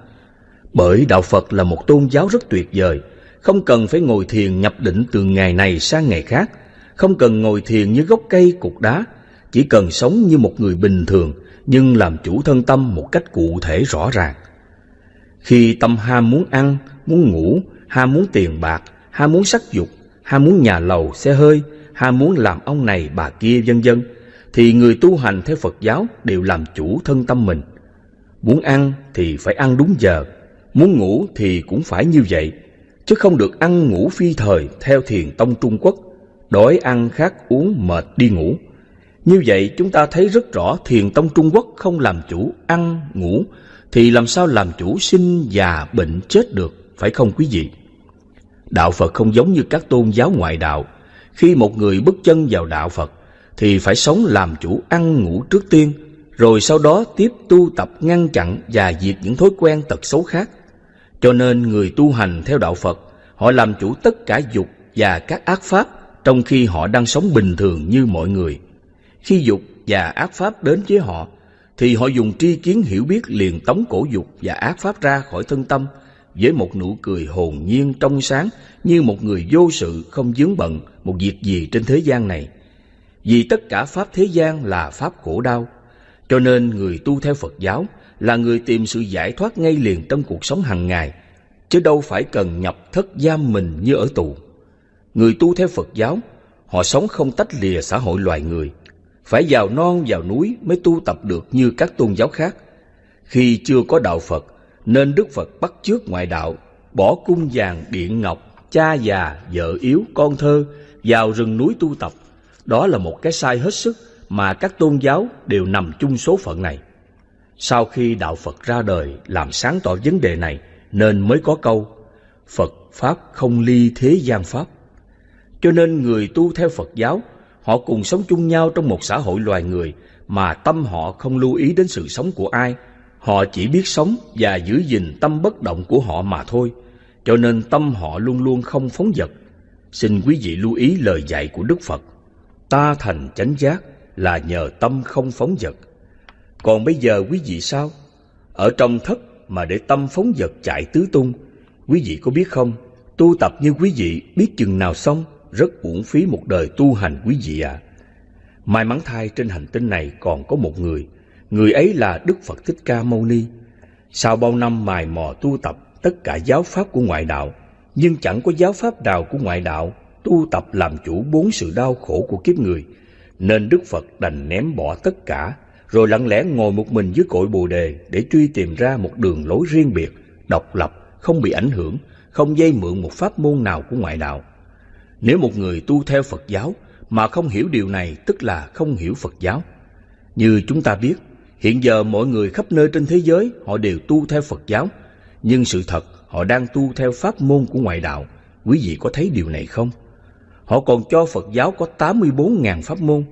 Bởi Đạo Phật là một tôn giáo rất tuyệt vời, không cần phải ngồi thiền nhập định từ ngày này sang ngày khác, không cần ngồi thiền như gốc cây cục đá, chỉ cần sống như một người bình thường nhưng làm chủ thân tâm một cách cụ thể rõ ràng. Khi tâm ham muốn ăn, muốn ngủ, ham muốn tiền bạc, ham muốn sắc dục, ham muốn nhà lầu, xe hơi, ham muốn làm ông này bà kia vân vân, thì người tu hành theo Phật giáo đều làm chủ thân tâm mình. Muốn ăn thì phải ăn đúng giờ, muốn ngủ thì cũng phải như vậy, chứ không được ăn ngủ phi thời theo thiền tông Trung Quốc, đói ăn khát uống mệt đi ngủ. Như vậy chúng ta thấy rất rõ thiền tông Trung Quốc không làm chủ ăn, ngủ, thì làm sao làm chủ sinh, già, bệnh, chết được, phải không quý vị? Đạo Phật không giống như các tôn giáo ngoại đạo. Khi một người bước chân vào đạo Phật, thì phải sống làm chủ ăn ngủ trước tiên, rồi sau đó tiếp tu tập ngăn chặn và diệt những thói quen tật xấu khác. Cho nên người tu hành theo đạo Phật, họ làm chủ tất cả dục và các ác pháp trong khi họ đang sống bình thường như mọi người. Khi dục và ác pháp đến với họ, thì họ dùng tri kiến hiểu biết liền tống cổ dục và ác pháp ra khỏi thân tâm với một nụ cười hồn nhiên trong sáng như một người vô sự không dướng bận một việc gì trên thế gian này. Vì tất cả pháp thế gian là pháp khổ đau, cho nên người tu theo Phật giáo là người tìm sự giải thoát ngay liền trong cuộc sống hàng ngày, chứ đâu phải cần nhập thất giam mình như ở tù. Người tu theo Phật giáo, họ sống không tách lìa xã hội loài người, phải vào non vào núi mới tu tập được như các tôn giáo khác. Khi chưa có đạo Phật, nên Đức Phật bắt chước ngoại đạo, bỏ cung vàng điện ngọc, cha già, vợ yếu, con thơ vào rừng núi tu tập. Đó là một cái sai hết sức mà các tôn giáo đều nằm chung số phận này. Sau khi đạo Phật ra đời làm sáng tỏ vấn đề này nên mới có câu Phật Pháp không ly thế gian Pháp. Cho nên người tu theo Phật giáo Họ cùng sống chung nhau trong một xã hội loài người mà tâm họ không lưu ý đến sự sống của ai. Họ chỉ biết sống và giữ gìn tâm bất động của họ mà thôi. Cho nên tâm họ luôn luôn không phóng dật. Xin quý vị lưu ý lời dạy của Đức Phật. Ta thành chánh giác là nhờ tâm không phóng dật. Còn bây giờ quý vị sao? Ở trong thất mà để tâm phóng dật chạy tứ tung, quý vị có biết không? Tu tập như quý vị biết chừng nào xong rất uổng phí một đời tu hành quý vị ạ. À. May mắn thay trên hành tinh này còn có một người, người ấy là Đức Phật Thích Ca Mâu Ni. Sau bao năm mài mò tu tập tất cả giáo pháp của ngoại đạo, nhưng chẳng có giáo pháp nào của ngoại đạo tu tập làm chủ bốn sự đau khổ của kiếp người, nên Đức Phật đành ném bỏ tất cả, rồi lặng lẽ ngồi một mình dưới cội Bồ đề để truy tìm ra một đường lối riêng biệt, độc lập, không bị ảnh hưởng, không dây mượn một pháp môn nào của ngoại đạo. Nếu một người tu theo Phật giáo mà không hiểu điều này tức là không hiểu Phật giáo. Như chúng ta biết, hiện giờ mọi người khắp nơi trên thế giới họ đều tu theo Phật giáo, nhưng sự thật họ đang tu theo pháp môn của ngoại đạo. Quý vị có thấy điều này không? Họ còn cho Phật giáo có 84.000 pháp môn,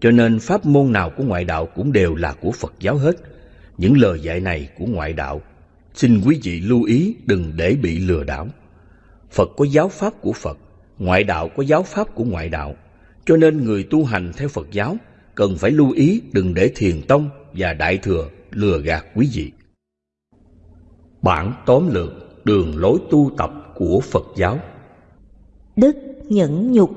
cho nên pháp môn nào của ngoại đạo cũng đều là của Phật giáo hết. Những lời dạy này của ngoại đạo, xin quý vị lưu ý đừng để bị lừa đảo. Phật có giáo pháp của Phật, Ngoại đạo có giáo pháp của ngoại đạo, cho nên người tu hành theo Phật giáo cần phải lưu ý đừng để thiền tông và đại thừa lừa gạt quý vị. Bản tóm lược đường lối tu tập của Phật giáo Đức nhẫn nhục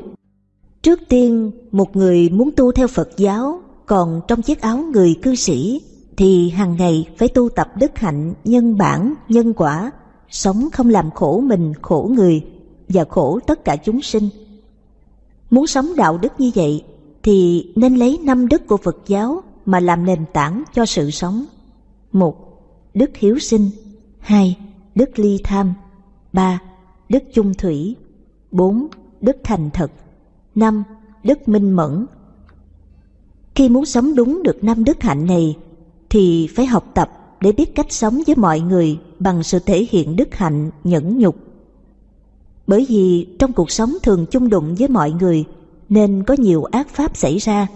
Trước tiên, một người muốn tu theo Phật giáo, còn trong chiếc áo người cư sĩ, thì hàng ngày phải tu tập đức hạnh, nhân bản, nhân quả, sống không làm khổ mình, khổ người, và khổ tất cả chúng sinh. Muốn sống đạo đức như vậy thì nên lấy năm đức của Phật giáo mà làm nền tảng cho sự sống. một, Đức hiếu sinh. Hai, Đức ly tham. Ba, Đức chung thủy. Bốn, Đức thành thật. Năm, Đức minh mẫn. Khi muốn sống đúng được năm đức hạnh này, thì phải học tập để biết cách sống với mọi người bằng sự thể hiện đức hạnh nhẫn nhục. Bởi vì trong cuộc sống thường chung đụng với mọi người nên có nhiều ác pháp xảy ra.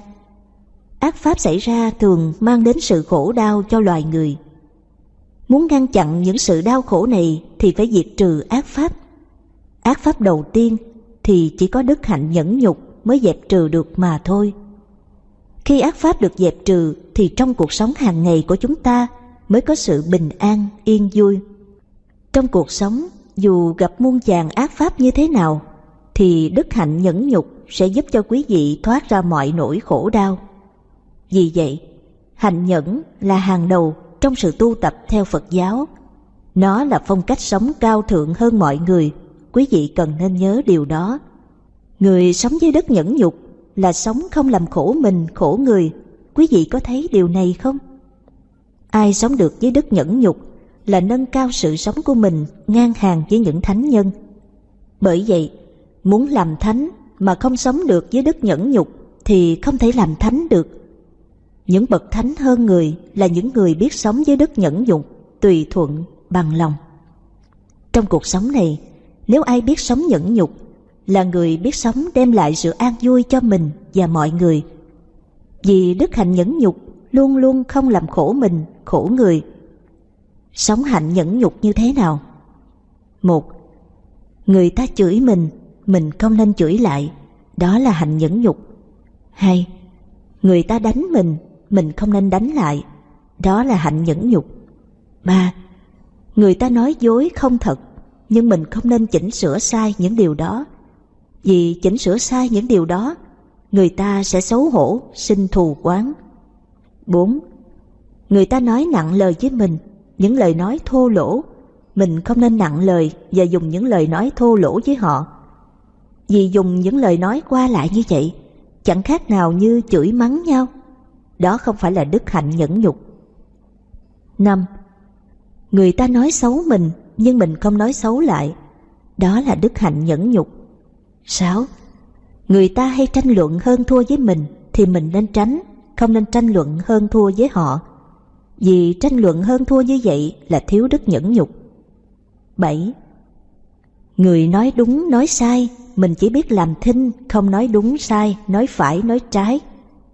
Ác pháp xảy ra thường mang đến sự khổ đau cho loài người. Muốn ngăn chặn những sự đau khổ này thì phải diệt trừ ác pháp. Ác pháp đầu tiên thì chỉ có đức hạnh nhẫn nhục mới dẹp trừ được mà thôi. Khi ác pháp được dẹp trừ thì trong cuộc sống hàng ngày của chúng ta mới có sự bình an, yên vui. Trong cuộc sống, dù gặp muôn vàng ác pháp như thế nào, thì đức hạnh nhẫn nhục sẽ giúp cho quý vị thoát ra mọi nỗi khổ đau. Vì vậy, hạnh nhẫn là hàng đầu trong sự tu tập theo Phật giáo. Nó là phong cách sống cao thượng hơn mọi người, quý vị cần nên nhớ điều đó. Người sống dưới đất nhẫn nhục là sống không làm khổ mình, khổ người. Quý vị có thấy điều này không? Ai sống được dưới đất nhẫn nhục là nâng cao sự sống của mình ngang hàng với những thánh nhân. Bởi vậy, muốn làm thánh mà không sống được với đức nhẫn nhục thì không thể làm thánh được. Những bậc thánh hơn người là những người biết sống với đức nhẫn nhục, tùy thuận, bằng lòng. Trong cuộc sống này, nếu ai biết sống nhẫn nhục là người biết sống đem lại sự an vui cho mình và mọi người. Vì đức hạnh nhẫn nhục luôn luôn không làm khổ mình, khổ người. Sống hạnh nhẫn nhục như thế nào? Một, người ta chửi mình, mình không nên chửi lại, đó là hạnh nhẫn nhục. Hai, người ta đánh mình, mình không nên đánh lại, đó là hạnh nhẫn nhục. Ba, người ta nói dối không thật, nhưng mình không nên chỉnh sửa sai những điều đó. Vì chỉnh sửa sai những điều đó, người ta sẽ xấu hổ, sinh thù quán. 4. Người ta nói nặng lời với mình, những lời nói thô lỗ, mình không nên nặng lời và dùng những lời nói thô lỗ với họ. Vì dùng những lời nói qua lại như vậy, chẳng khác nào như chửi mắng nhau. Đó không phải là đức hạnh nhẫn nhục. 5. Người ta nói xấu mình nhưng mình không nói xấu lại. Đó là đức hạnh nhẫn nhục. 6. Người ta hay tranh luận hơn thua với mình thì mình nên tránh, không nên tranh luận hơn thua với họ. Vì tranh luận hơn thua như vậy là thiếu đức nhẫn nhục. 7. Người nói đúng nói sai, mình chỉ biết làm thinh, không nói đúng sai, nói phải nói trái.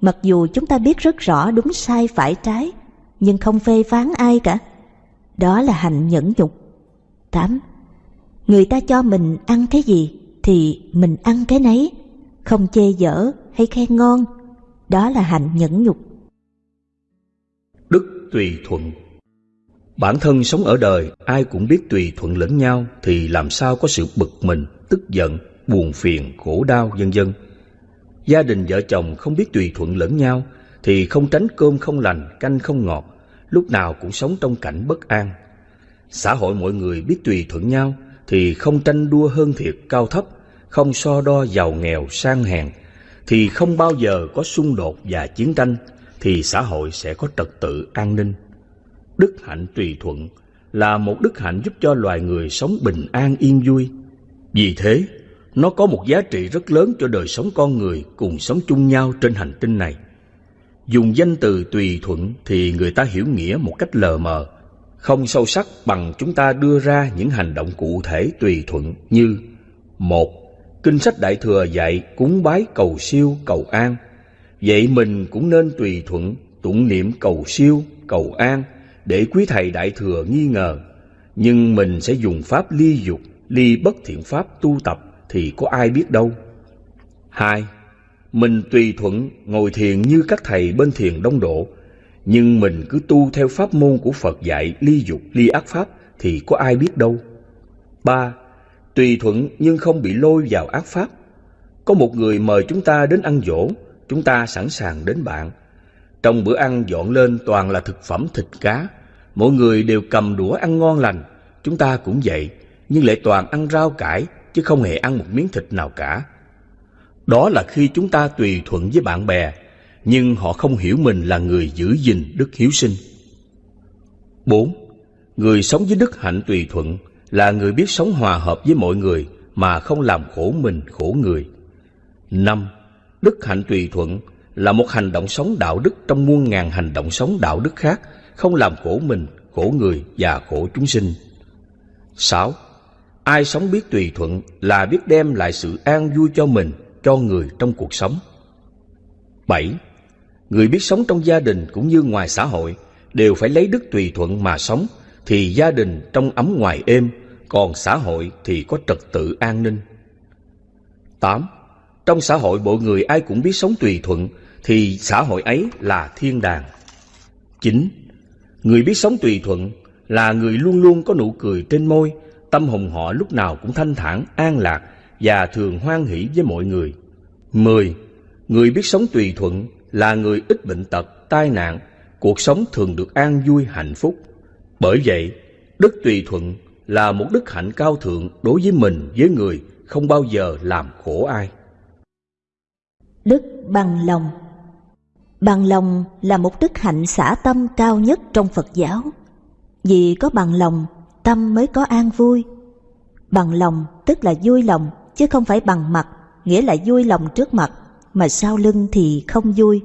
Mặc dù chúng ta biết rất rõ đúng sai phải trái, nhưng không phê phán ai cả. Đó là hành nhẫn nhục. 8. Người ta cho mình ăn cái gì thì mình ăn cái nấy, không chê dở hay khen ngon. Đó là hạnh nhẫn nhục. Đức tùy thuận Bản thân sống ở đời, ai cũng biết tùy thuận lẫn nhau thì làm sao có sự bực mình, tức giận, buồn phiền, khổ đau, vân dân. Gia đình vợ chồng không biết tùy thuận lẫn nhau thì không tránh cơm không lành, canh không ngọt, lúc nào cũng sống trong cảnh bất an. Xã hội mọi người biết tùy thuận nhau thì không tranh đua hơn thiệt cao thấp, không so đo giàu nghèo sang hèn, thì không bao giờ có xung đột và chiến tranh, thì xã hội sẽ có trật tự an ninh. Đức hạnh tùy thuận là một đức hạnh giúp cho loài người sống bình an yên vui. Vì thế, nó có một giá trị rất lớn cho đời sống con người cùng sống chung nhau trên hành tinh này. Dùng danh từ tùy thuận thì người ta hiểu nghĩa một cách lờ mờ, không sâu sắc bằng chúng ta đưa ra những hành động cụ thể tùy thuận như một Kinh sách Đại Thừa dạy cúng bái cầu siêu, cầu an. Vậy mình cũng nên tùy thuận, tụng niệm cầu siêu, cầu an để quý thầy Đại Thừa nghi ngờ. Nhưng mình sẽ dùng pháp ly dục, ly bất thiện pháp tu tập thì có ai biết đâu. Hai, mình tùy thuận ngồi thiền như các thầy bên thiền đông độ, nhưng mình cứ tu theo pháp môn của Phật dạy ly dục, ly ác pháp thì có ai biết đâu. Ba, tùy thuận nhưng không bị lôi vào ác pháp. Có một người mời chúng ta đến ăn dỗ, chúng ta sẵn sàng đến bạn. Trong bữa ăn dọn lên toàn là thực phẩm thịt cá, mỗi người đều cầm đũa ăn ngon lành, chúng ta cũng vậy, nhưng lại toàn ăn rau cải chứ không hề ăn một miếng thịt nào cả. Đó là khi chúng ta tùy thuận với bạn bè, nhưng họ không hiểu mình là người giữ gìn đức hiếu sinh. 4. Người sống với đức hạnh tùy thuận là người biết sống hòa hợp với mọi người mà không làm khổ mình khổ người. năm Đức hạnh tùy thuận là một hành động sống đạo đức trong muôn ngàn hành động sống đạo đức khác, không làm khổ mình, khổ người và khổ chúng sinh. 6. Ai sống biết tùy thuận là biết đem lại sự an vui cho mình, cho người trong cuộc sống. 7. Người biết sống trong gia đình cũng như ngoài xã hội đều phải lấy đức tùy thuận mà sống thì gia đình trong ấm ngoài êm, còn xã hội thì có trật tự an ninh. 8. Trong xã hội bộ người ai cũng biết sống tùy thuận thì xã hội ấy là thiên đàng. 9. Người biết sống tùy thuận là người luôn luôn có nụ cười trên môi, tâm hồn họ lúc nào cũng thanh thản, an lạc và thường hoan hỷ với mọi người. 10. Người biết sống tùy thuận là người ít bệnh tật, tai nạn, cuộc sống thường được an vui hạnh phúc. Bởi vậy, đức tùy thuận là một đức hạnh cao thượng đối với mình với người không bao giờ làm khổ ai. Đức bằng lòng Bằng lòng là một đức hạnh xả tâm cao nhất trong Phật giáo. Vì có bằng lòng, tâm mới có an vui. Bằng lòng tức là vui lòng, chứ không phải bằng mặt, nghĩa là vui lòng trước mặt, mà sau lưng thì không vui.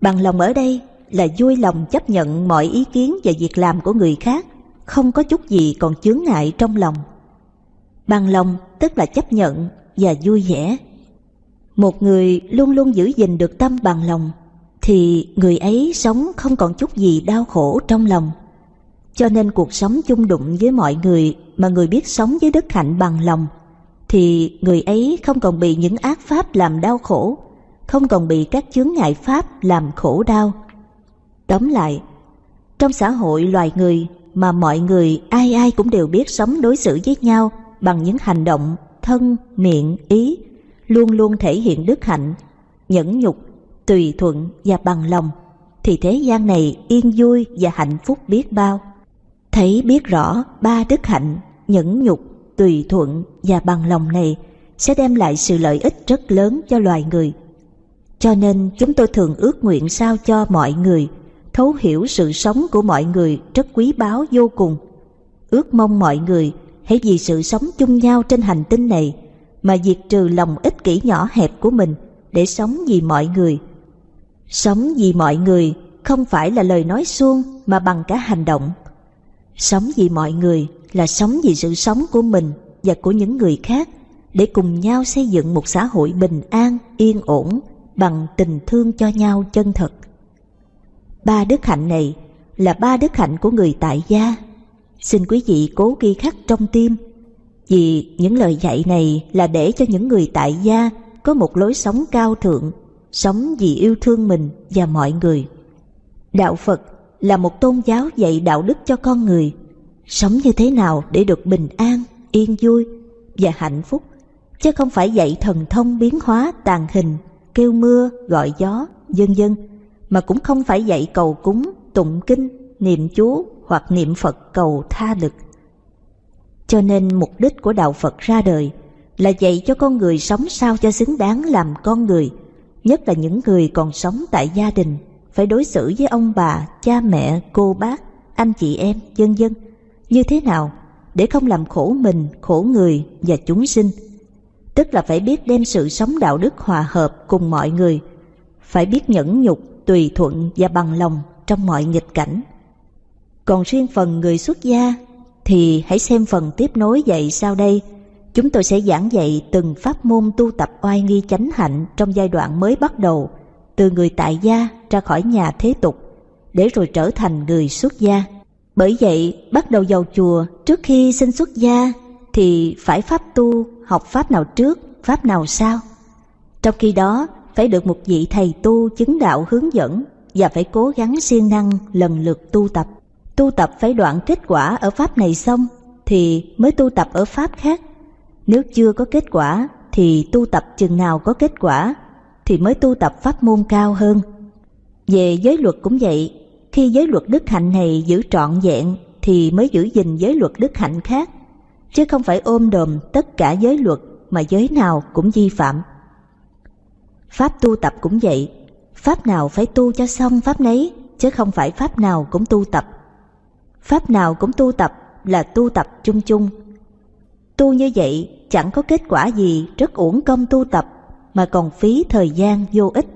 Bằng lòng ở đây là vui lòng chấp nhận mọi ý kiến và việc làm của người khác, không có chút gì còn chướng ngại trong lòng. Bằng lòng tức là chấp nhận và vui vẻ. Một người luôn luôn giữ gìn được tâm bằng lòng, thì người ấy sống không còn chút gì đau khổ trong lòng. Cho nên cuộc sống chung đụng với mọi người mà người biết sống với đức hạnh bằng lòng, thì người ấy không còn bị những ác pháp làm đau khổ, không còn bị các chướng ngại pháp làm khổ đau. Tóm lại, trong xã hội loài người mà mọi người ai ai cũng đều biết sống đối xử với nhau bằng những hành động thân, miệng, ý, luôn luôn thể hiện đức hạnh, nhẫn nhục, tùy thuận và bằng lòng, thì thế gian này yên vui và hạnh phúc biết bao. Thấy biết rõ ba đức hạnh, nhẫn nhục, tùy thuận và bằng lòng này sẽ đem lại sự lợi ích rất lớn cho loài người. Cho nên chúng tôi thường ước nguyện sao cho mọi người thấu hiểu sự sống của mọi người rất quý báu vô cùng. Ước mong mọi người hãy vì sự sống chung nhau trên hành tinh này mà diệt trừ lòng ích kỷ nhỏ hẹp của mình để sống vì mọi người. Sống vì mọi người không phải là lời nói suông mà bằng cả hành động. Sống vì mọi người là sống vì sự sống của mình và của những người khác để cùng nhau xây dựng một xã hội bình an, yên ổn bằng tình thương cho nhau chân thật. Ba đức hạnh này là ba đức hạnh của người tại gia. Xin quý vị cố ghi khắc trong tim vì những lời dạy này là để cho những người tại gia có một lối sống cao thượng, sống vì yêu thương mình và mọi người. Đạo Phật là một tôn giáo dạy đạo đức cho con người, sống như thế nào để được bình an, yên vui và hạnh phúc, chứ không phải dạy thần thông biến hóa tàn hình, kêu mưa, gọi gió, dân dân, mà cũng không phải dạy cầu cúng, tụng kinh, niệm chú hoặc niệm Phật cầu tha lực. Cho nên mục đích của Đạo Phật ra đời là dạy cho con người sống sao cho xứng đáng làm con người, nhất là những người còn sống tại gia đình, phải đối xử với ông bà, cha mẹ, cô bác, anh chị em, dân dân, như thế nào để không làm khổ mình, khổ người và chúng sinh. Tức là phải biết đem sự sống đạo đức hòa hợp cùng mọi người, phải biết nhẫn nhục, tùy thuận và bằng lòng trong mọi nghịch cảnh. Còn riêng phần người xuất gia thì hãy xem phần tiếp nối dạy sau đây. Chúng tôi sẽ giảng dạy từng pháp môn tu tập oai nghi chánh hạnh trong giai đoạn mới bắt đầu, từ người tại gia ra khỏi nhà thế tục, để rồi trở thành người xuất gia. Bởi vậy, bắt đầu vào chùa trước khi xin xuất gia thì phải pháp tu, học pháp nào trước, pháp nào sau. Trong khi đó, phải được một vị thầy tu chứng đạo hướng dẫn và phải cố gắng siêng năng lần lượt tu tập. Tu tập phải đoạn kết quả ở pháp này xong thì mới tu tập ở pháp khác. Nếu chưa có kết quả thì tu tập chừng nào có kết quả thì mới tu tập pháp môn cao hơn. Về giới luật cũng vậy, khi giới luật đức hạnh này giữ trọn vẹn thì mới giữ gìn giới luật đức hạnh khác, chứ không phải ôm đồm tất cả giới luật mà giới nào cũng vi phạm. Pháp tu tập cũng vậy, pháp nào phải tu cho xong pháp nấy, chứ không phải pháp nào cũng tu tập. Pháp nào cũng tu tập là tu tập chung chung. Tu như vậy chẳng có kết quả gì rất uổng công tu tập mà còn phí thời gian vô ích.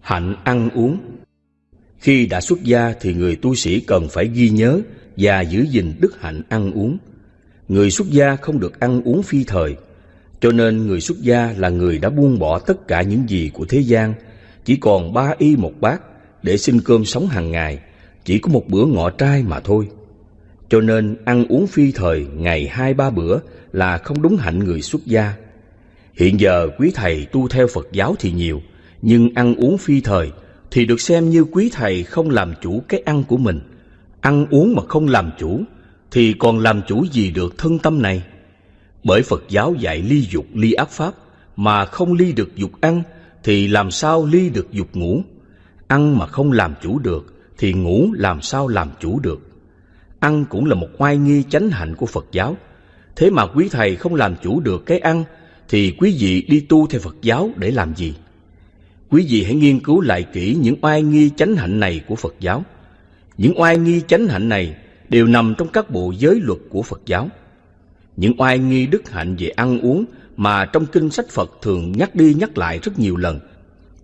Hạnh ăn uống Khi đã xuất gia thì người tu sĩ cần phải ghi nhớ và giữ gìn đức hạnh ăn uống. Người xuất gia không được ăn uống phi thời, cho nên người xuất gia là người đã buông bỏ tất cả những gì của thế gian, chỉ còn ba y một bát để xin cơm sống hàng ngày, chỉ có một bữa ngọ trai mà thôi. Cho nên ăn uống phi thời ngày hai ba bữa là không đúng hạnh người xuất gia. Hiện giờ quý thầy tu theo Phật giáo thì nhiều, nhưng ăn uống phi thời thì được xem như quý thầy không làm chủ cái ăn của mình. Ăn uống mà không làm chủ Thì còn làm chủ gì được thân tâm này? Bởi Phật giáo dạy ly dục ly ác pháp Mà không ly được dục ăn Thì làm sao ly được dục ngủ? Ăn mà không làm chủ được Thì ngủ làm sao làm chủ được? Ăn cũng là một oai nghi chánh hạnh của Phật giáo. Thế mà quý thầy không làm chủ được cái ăn thì quý vị đi tu theo Phật giáo để làm gì? Quý vị hãy nghiên cứu lại kỹ những oai nghi chánh hạnh này của Phật giáo những oai nghi chánh hạnh này đều nằm trong các bộ giới luật của Phật giáo. Những oai nghi đức hạnh về ăn uống mà trong kinh sách Phật thường nhắc đi nhắc lại rất nhiều lần.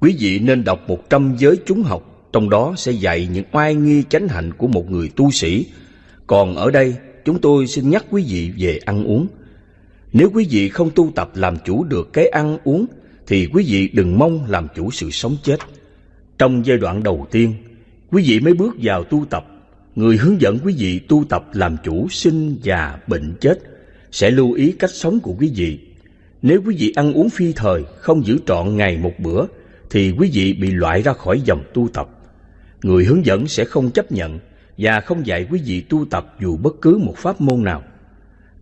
Quý vị nên đọc một trăm giới chúng học, trong đó sẽ dạy những oai nghi chánh hạnh của một người tu sĩ. Còn ở đây, chúng tôi xin nhắc quý vị về ăn uống. Nếu quý vị không tu tập làm chủ được cái ăn uống, thì quý vị đừng mong làm chủ sự sống chết. Trong giai đoạn đầu tiên, quý vị mới bước vào tu tập, người hướng dẫn quý vị tu tập làm chủ sinh già bệnh chết sẽ lưu ý cách sống của quý vị. Nếu quý vị ăn uống phi thời, không giữ trọn ngày một bữa, thì quý vị bị loại ra khỏi dòng tu tập. Người hướng dẫn sẽ không chấp nhận và không dạy quý vị tu tập dù bất cứ một pháp môn nào.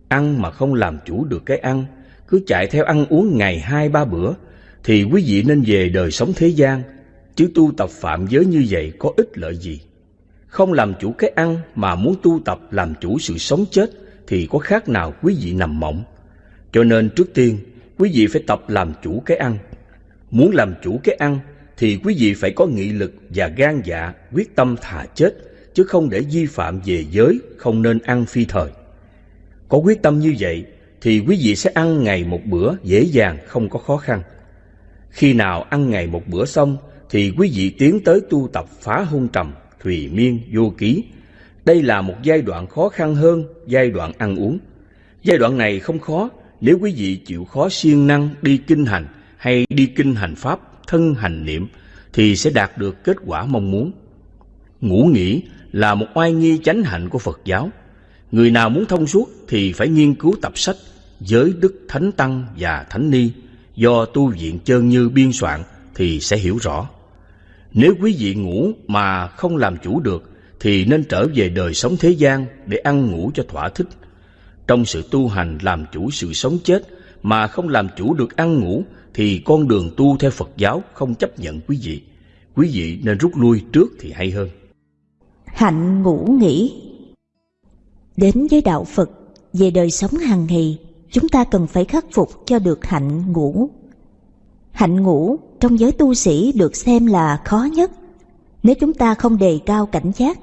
Ăn mà không làm chủ được cái ăn, cứ chạy theo ăn uống ngày hai ba bữa, thì quý vị nên về đời sống thế gian, Chứ tu tập phạm giới như vậy có ích lợi gì? Không làm chủ cái ăn mà muốn tu tập làm chủ sự sống chết thì có khác nào quý vị nằm mộng. Cho nên trước tiên, quý vị phải tập làm chủ cái ăn. Muốn làm chủ cái ăn thì quý vị phải có nghị lực và gan dạ quyết tâm thà chết chứ không để vi phạm về giới không nên ăn phi thời. Có quyết tâm như vậy thì quý vị sẽ ăn ngày một bữa dễ dàng không có khó khăn. Khi nào ăn ngày một bữa xong thì quý vị tiến tới tu tập phá hôn trầm, thùy miên, vô ký. Đây là một giai đoạn khó khăn hơn giai đoạn ăn uống. Giai đoạn này không khó nếu quý vị chịu khó siêng năng đi kinh hành hay đi kinh hành pháp, thân hành niệm thì sẽ đạt được kết quả mong muốn. Ngủ nghỉ là một oai nghi chánh hạnh của Phật giáo. Người nào muốn thông suốt thì phải nghiên cứu tập sách Giới Đức Thánh Tăng và Thánh Ni do tu viện Chơn Như biên soạn thì sẽ hiểu rõ. Nếu quý vị ngủ mà không làm chủ được thì nên trở về đời sống thế gian để ăn ngủ cho thỏa thích. Trong sự tu hành làm chủ sự sống chết mà không làm chủ được ăn ngủ thì con đường tu theo Phật giáo không chấp nhận quý vị. Quý vị nên rút lui trước thì hay hơn. Hạnh ngủ nghỉ Đến với đạo Phật, về đời sống hàng ngày, chúng ta cần phải khắc phục cho được hạnh ngủ. Hạnh ngủ trong giới tu sĩ được xem là khó nhất. Nếu chúng ta không đề cao cảnh giác,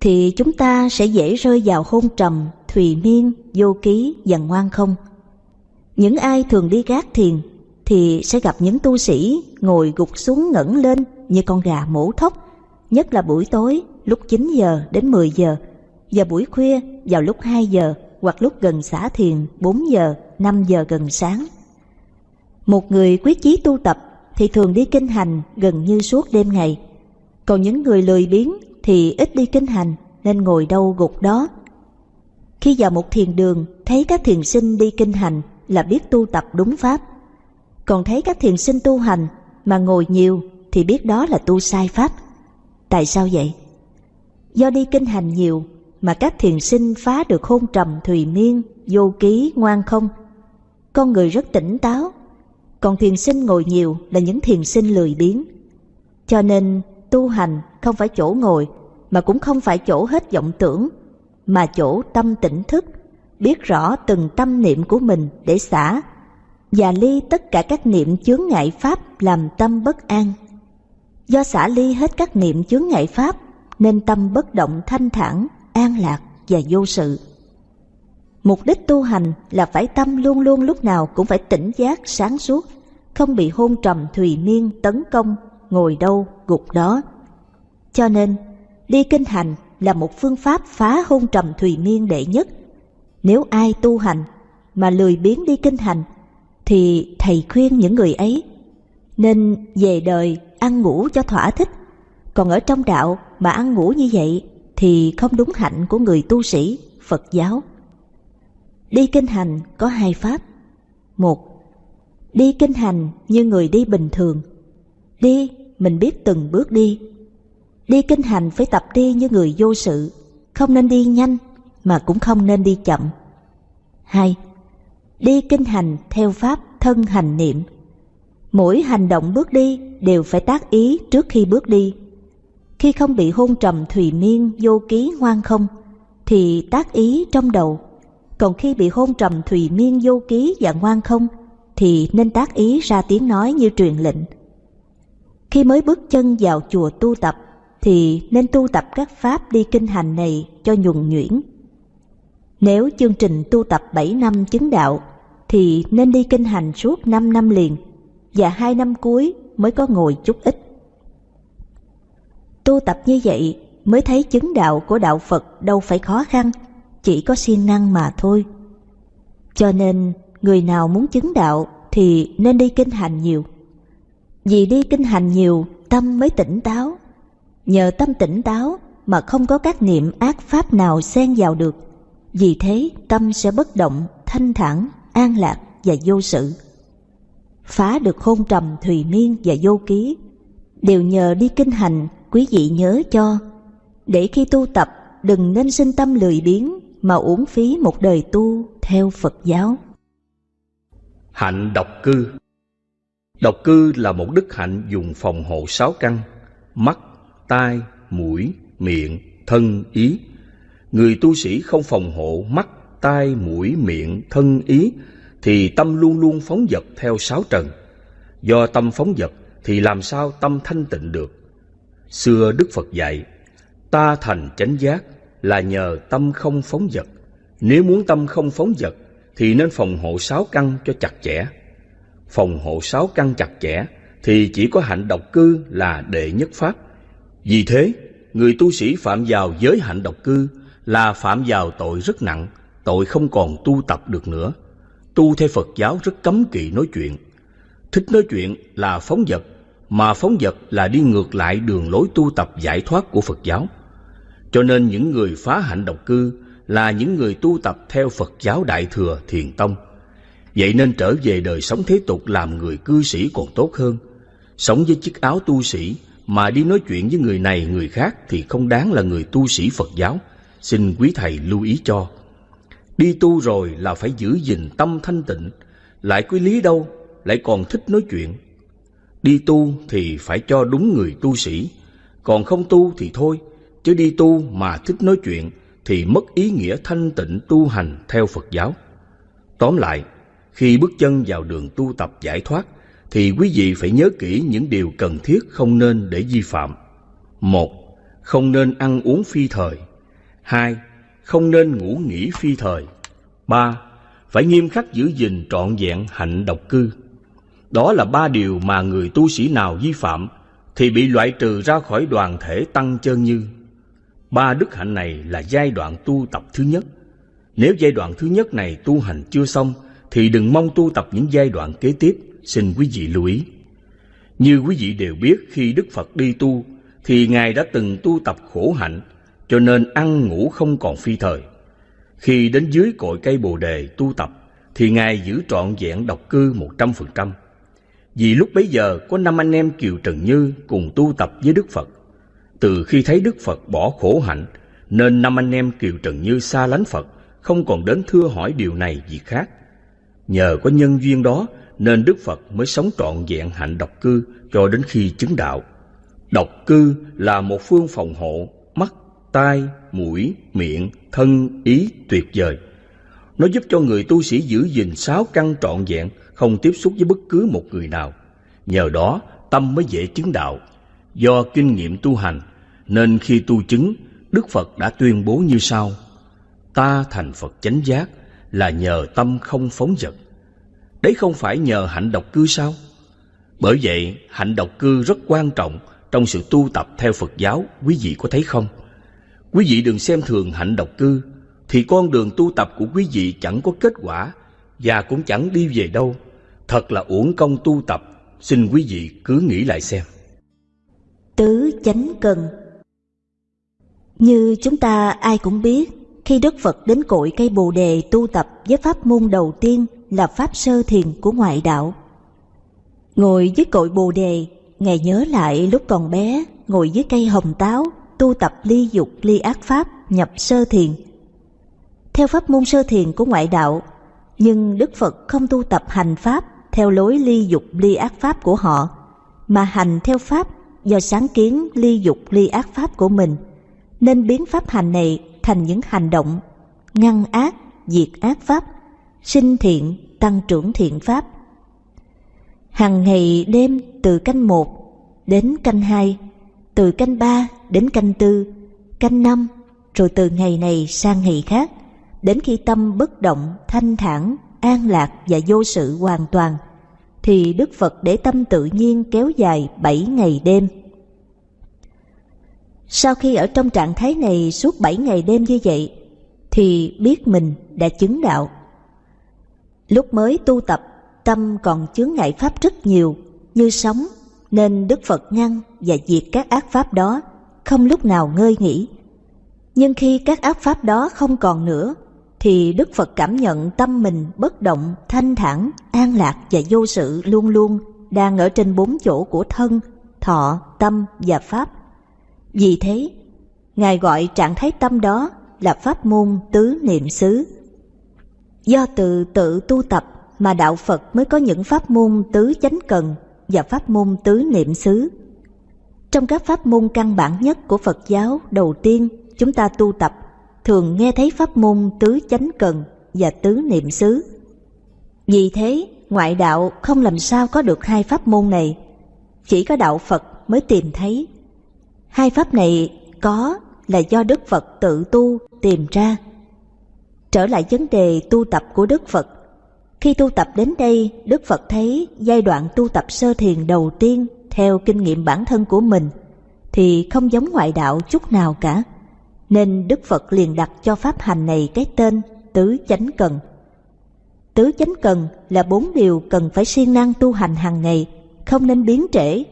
thì chúng ta sẽ dễ rơi vào hôn trầm, thùy miên, vô ký và ngoan không. Những ai thường đi gác thiền thì sẽ gặp những tu sĩ ngồi gục xuống ngẩng lên như con gà mổ thóc, nhất là buổi tối lúc 9 giờ đến 10 giờ và buổi khuya vào lúc 2 giờ hoặc lúc gần xả thiền 4 giờ, 5 giờ gần sáng. Một người quyết chí tu tập thì thường đi kinh hành gần như suốt đêm ngày. Còn những người lười biếng thì ít đi kinh hành nên ngồi đâu gục đó. Khi vào một thiền đường thấy các thiền sinh đi kinh hành là biết tu tập đúng pháp. Còn thấy các thiền sinh tu hành mà ngồi nhiều thì biết đó là tu sai pháp. Tại sao vậy? Do đi kinh hành nhiều mà các thiền sinh phá được hôn trầm thùy miên, vô ký, ngoan không. Con người rất tỉnh táo, còn thiền sinh ngồi nhiều là những thiền sinh lười biếng. Cho nên tu hành không phải chỗ ngồi mà cũng không phải chỗ hết vọng tưởng mà chỗ tâm tỉnh thức biết rõ từng tâm niệm của mình để xả và ly tất cả các niệm chướng ngại pháp làm tâm bất an. Do xả ly hết các niệm chướng ngại pháp nên tâm bất động thanh thản, an lạc và vô sự. Mục đích tu hành là phải tâm luôn luôn lúc nào cũng phải tỉnh giác sáng suốt, không bị hôn trầm thùy miên tấn công, ngồi đâu gục đó. Cho nên, đi kinh hành là một phương pháp phá hôn trầm thùy miên đệ nhất. Nếu ai tu hành mà lười biếng đi kinh hành, thì thầy khuyên những người ấy nên về đời ăn ngủ cho thỏa thích. Còn ở trong đạo mà ăn ngủ như vậy thì không đúng hạnh của người tu sĩ Phật giáo. Đi kinh hành có hai pháp. Một, đi kinh hành như người đi bình thường. Đi, mình biết từng bước đi. Đi kinh hành phải tập đi như người vô sự, không nên đi nhanh mà cũng không nên đi chậm. Hai, Đi kinh hành theo pháp thân hành niệm. Mỗi hành động bước đi đều phải tác ý trước khi bước đi. Khi không bị hôn trầm thùy miên vô ký ngoan không, thì tác ý trong đầu. Còn khi bị hôn trầm thùy miên vô ký và ngoan không, thì nên tác ý ra tiếng nói như truyền lệnh. Khi mới bước chân vào chùa tu tập, thì nên tu tập các pháp đi kinh hành này cho nhuần nhuyễn. Nếu chương trình tu tập 7 năm chứng đạo, thì nên đi kinh hành suốt 5 năm liền, và hai năm cuối mới có ngồi chút ít. Tu tập như vậy mới thấy chứng đạo của đạo Phật đâu phải khó khăn, chỉ có siêng năng mà thôi. Cho nên, người nào muốn chứng đạo thì nên đi kinh hành nhiều. Vì đi kinh hành nhiều, tâm mới tỉnh táo. Nhờ tâm tỉnh táo mà không có các niệm ác pháp nào xen vào được. Vì thế tâm sẽ bất động, thanh thản, an lạc và vô sự. Phá được hôn trầm thùy miên và vô ký đều nhờ đi kinh hành quý vị nhớ cho để khi tu tập đừng nên sinh tâm lười biếng mà uổng phí một đời tu theo Phật giáo. Hạnh độc cư Độc cư là một đức hạnh dùng phòng hộ sáu căn, mắt, tai, mũi, miệng, thân, ý. Người tu sĩ không phòng hộ mắt, tai, mũi, miệng, thân, ý, thì tâm luôn luôn phóng dật theo sáu trần. Do tâm phóng dật thì làm sao tâm thanh tịnh được? Xưa Đức Phật dạy, ta thành chánh giác là nhờ tâm không phóng dật. Nếu muốn tâm không phóng dật thì nên phòng hộ sáu căn cho chặt chẽ. Phòng hộ sáu căn chặt chẽ thì chỉ có hạnh độc cư là đệ nhất pháp. Vì thế, người tu sĩ phạm vào giới hạnh độc cư là phạm vào tội rất nặng, tội không còn tu tập được nữa. Tu theo Phật giáo rất cấm kỵ nói chuyện. Thích nói chuyện là phóng dật, mà phóng dật là đi ngược lại đường lối tu tập giải thoát của Phật giáo. Cho nên những người phá hạnh độc cư là những người tu tập theo Phật giáo Đại Thừa Thiền Tông. Vậy nên trở về đời sống thế tục làm người cư sĩ còn tốt hơn. Sống với chiếc áo tu sĩ mà đi nói chuyện với người này người khác thì không đáng là người tu sĩ Phật giáo. Xin quý thầy lưu ý cho. Đi tu rồi là phải giữ gìn tâm thanh tịnh, lại quý lý đâu, lại còn thích nói chuyện. Đi tu thì phải cho đúng người tu sĩ, còn không tu thì thôi, chứ đi tu mà thích nói chuyện thì mất ý nghĩa thanh tịnh tu hành theo Phật giáo. Tóm lại, khi bước chân vào đường tu tập giải thoát, thì quý vị phải nhớ kỹ những điều cần thiết không nên để vi phạm. Một, không nên ăn uống phi thời. Hai, không nên ngủ nghỉ phi thời. Ba, phải nghiêm khắc giữ gìn trọn vẹn hạnh độc cư. Đó là ba điều mà người tu sĩ nào vi phạm thì bị loại trừ ra khỏi đoàn thể tăng chân như. Ba đức hạnh này là giai đoạn tu tập thứ nhất. Nếu giai đoạn thứ nhất này tu hành chưa xong thì đừng mong tu tập những giai đoạn kế tiếp, xin quý vị lưu ý. Như quý vị đều biết khi Đức Phật đi tu thì Ngài đã từng tu tập khổ hạnh cho nên ăn ngủ không còn phi thời. Khi đến dưới cội cây Bồ đề tu tập thì Ngài giữ trọn vẹn độc cư một trăm phần trăm. Vì lúc bấy giờ có năm anh em Kiều Trần Như cùng tu tập với Đức Phật. Từ khi thấy Đức Phật bỏ khổ hạnh, nên năm anh em Kiều Trần Như xa lánh Phật, không còn đến thưa hỏi điều này gì khác. Nhờ có nhân duyên đó nên Đức Phật mới sống trọn vẹn hạnh độc cư cho đến khi chứng đạo. Độc cư là một phương phòng hộ mắt, tai, mũi, miệng, thân, ý tuyệt vời. Nó giúp cho người tu sĩ giữ gìn sáu căn trọn vẹn, không tiếp xúc với bất cứ một người nào. Nhờ đó, tâm mới dễ chứng đạo. Do kinh nghiệm tu hành, nên khi tu chứng, Đức Phật đã tuyên bố như sau. Ta thành Phật chánh giác là nhờ tâm không phóng dật. Đấy không phải nhờ hạnh độc cư sao? Bởi vậy, hạnh độc cư rất quan trọng trong sự tu tập theo Phật giáo, quý vị có thấy không? Quý vị đừng xem thường hạnh độc cư, thì con đường tu tập của quý vị chẳng có kết quả và cũng chẳng đi về đâu. Thật là uổng công tu tập, xin quý vị cứ nghĩ lại xem. Tứ chánh cần Như chúng ta ai cũng biết, khi Đức Phật đến cội cây Bồ Đề tu tập với pháp môn đầu tiên là pháp sơ thiền của ngoại đạo. Ngồi dưới cội Bồ Đề, Ngài nhớ lại lúc còn bé, ngồi dưới cây hồng táo, tu tập ly dục ly ác pháp nhập sơ thiền. Theo pháp môn sơ thiền của ngoại đạo, nhưng Đức Phật không tu tập hành pháp theo lối ly dục ly ác pháp của họ, mà hành theo pháp do sáng kiến ly dục ly ác pháp của mình, nên biến pháp hành này thành những hành động ngăn ác, diệt ác pháp, sinh thiện, tăng trưởng thiện pháp. Hằng ngày đêm từ canh một đến canh hai, từ canh ba đến canh tư, canh năm, rồi từ ngày này sang ngày khác, đến khi tâm bất động, thanh thản, an lạc và vô sự hoàn toàn, thì Đức Phật để tâm tự nhiên kéo dài bảy ngày đêm. Sau khi ở trong trạng thái này suốt bảy ngày đêm như vậy, thì biết mình đã chứng đạo. Lúc mới tu tập, tâm còn chướng ngại pháp rất nhiều, như sóng, nên Đức Phật ngăn và diệt các ác pháp đó, không lúc nào ngơi nghỉ. Nhưng khi các ác pháp đó không còn nữa, thì Đức Phật cảm nhận tâm mình bất động, thanh thản, an lạc và vô sự luôn luôn đang ở trên bốn chỗ của thân, thọ, tâm và pháp. Vì thế, Ngài gọi trạng thái tâm đó là pháp môn tứ niệm xứ. Do từ tự tu tập mà đạo Phật mới có những pháp môn tứ chánh cần và pháp môn tứ niệm xứ. Trong các pháp môn căn bản nhất của Phật giáo đầu tiên chúng ta tu tập thường nghe thấy pháp môn tứ chánh cần và tứ niệm xứ. Vì thế, ngoại đạo không làm sao có được hai pháp môn này, chỉ có đạo Phật mới tìm thấy. Hai pháp này có là do Đức Phật tự tu tìm ra. Trở lại vấn đề tu tập của Đức Phật. Khi tu tập đến đây, Đức Phật thấy giai đoạn tu tập sơ thiền đầu tiên theo kinh nghiệm bản thân của mình thì không giống ngoại đạo chút nào cả. Nên Đức Phật liền đặt cho pháp hành này cái tên tứ chánh cần. Tứ chánh cần là bốn điều cần phải siêng năng tu hành hàng ngày, không nên biến trễ,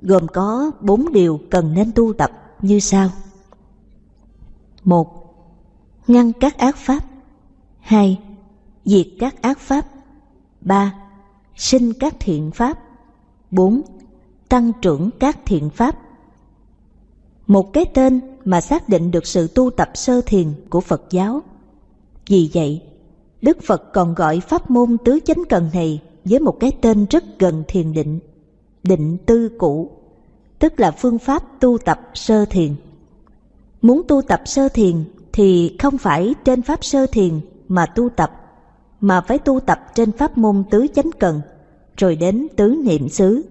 gồm có bốn điều cần nên tu tập như sau. một Ngăn các ác pháp 2. Diệt các ác pháp 3. Sinh các thiện pháp 4. Tăng trưởng các thiện pháp Một cái tên mà xác định được sự tu tập sơ thiền của Phật giáo. Vì vậy, Đức Phật còn gọi pháp môn tứ chánh cần này với một cái tên rất gần thiền định, định tư cũ, tức là phương pháp tu tập sơ thiền. Muốn tu tập sơ thiền thì không phải trên pháp sơ thiền mà tu tập, mà phải tu tập trên pháp môn tứ chánh cần, rồi đến tứ niệm xứ.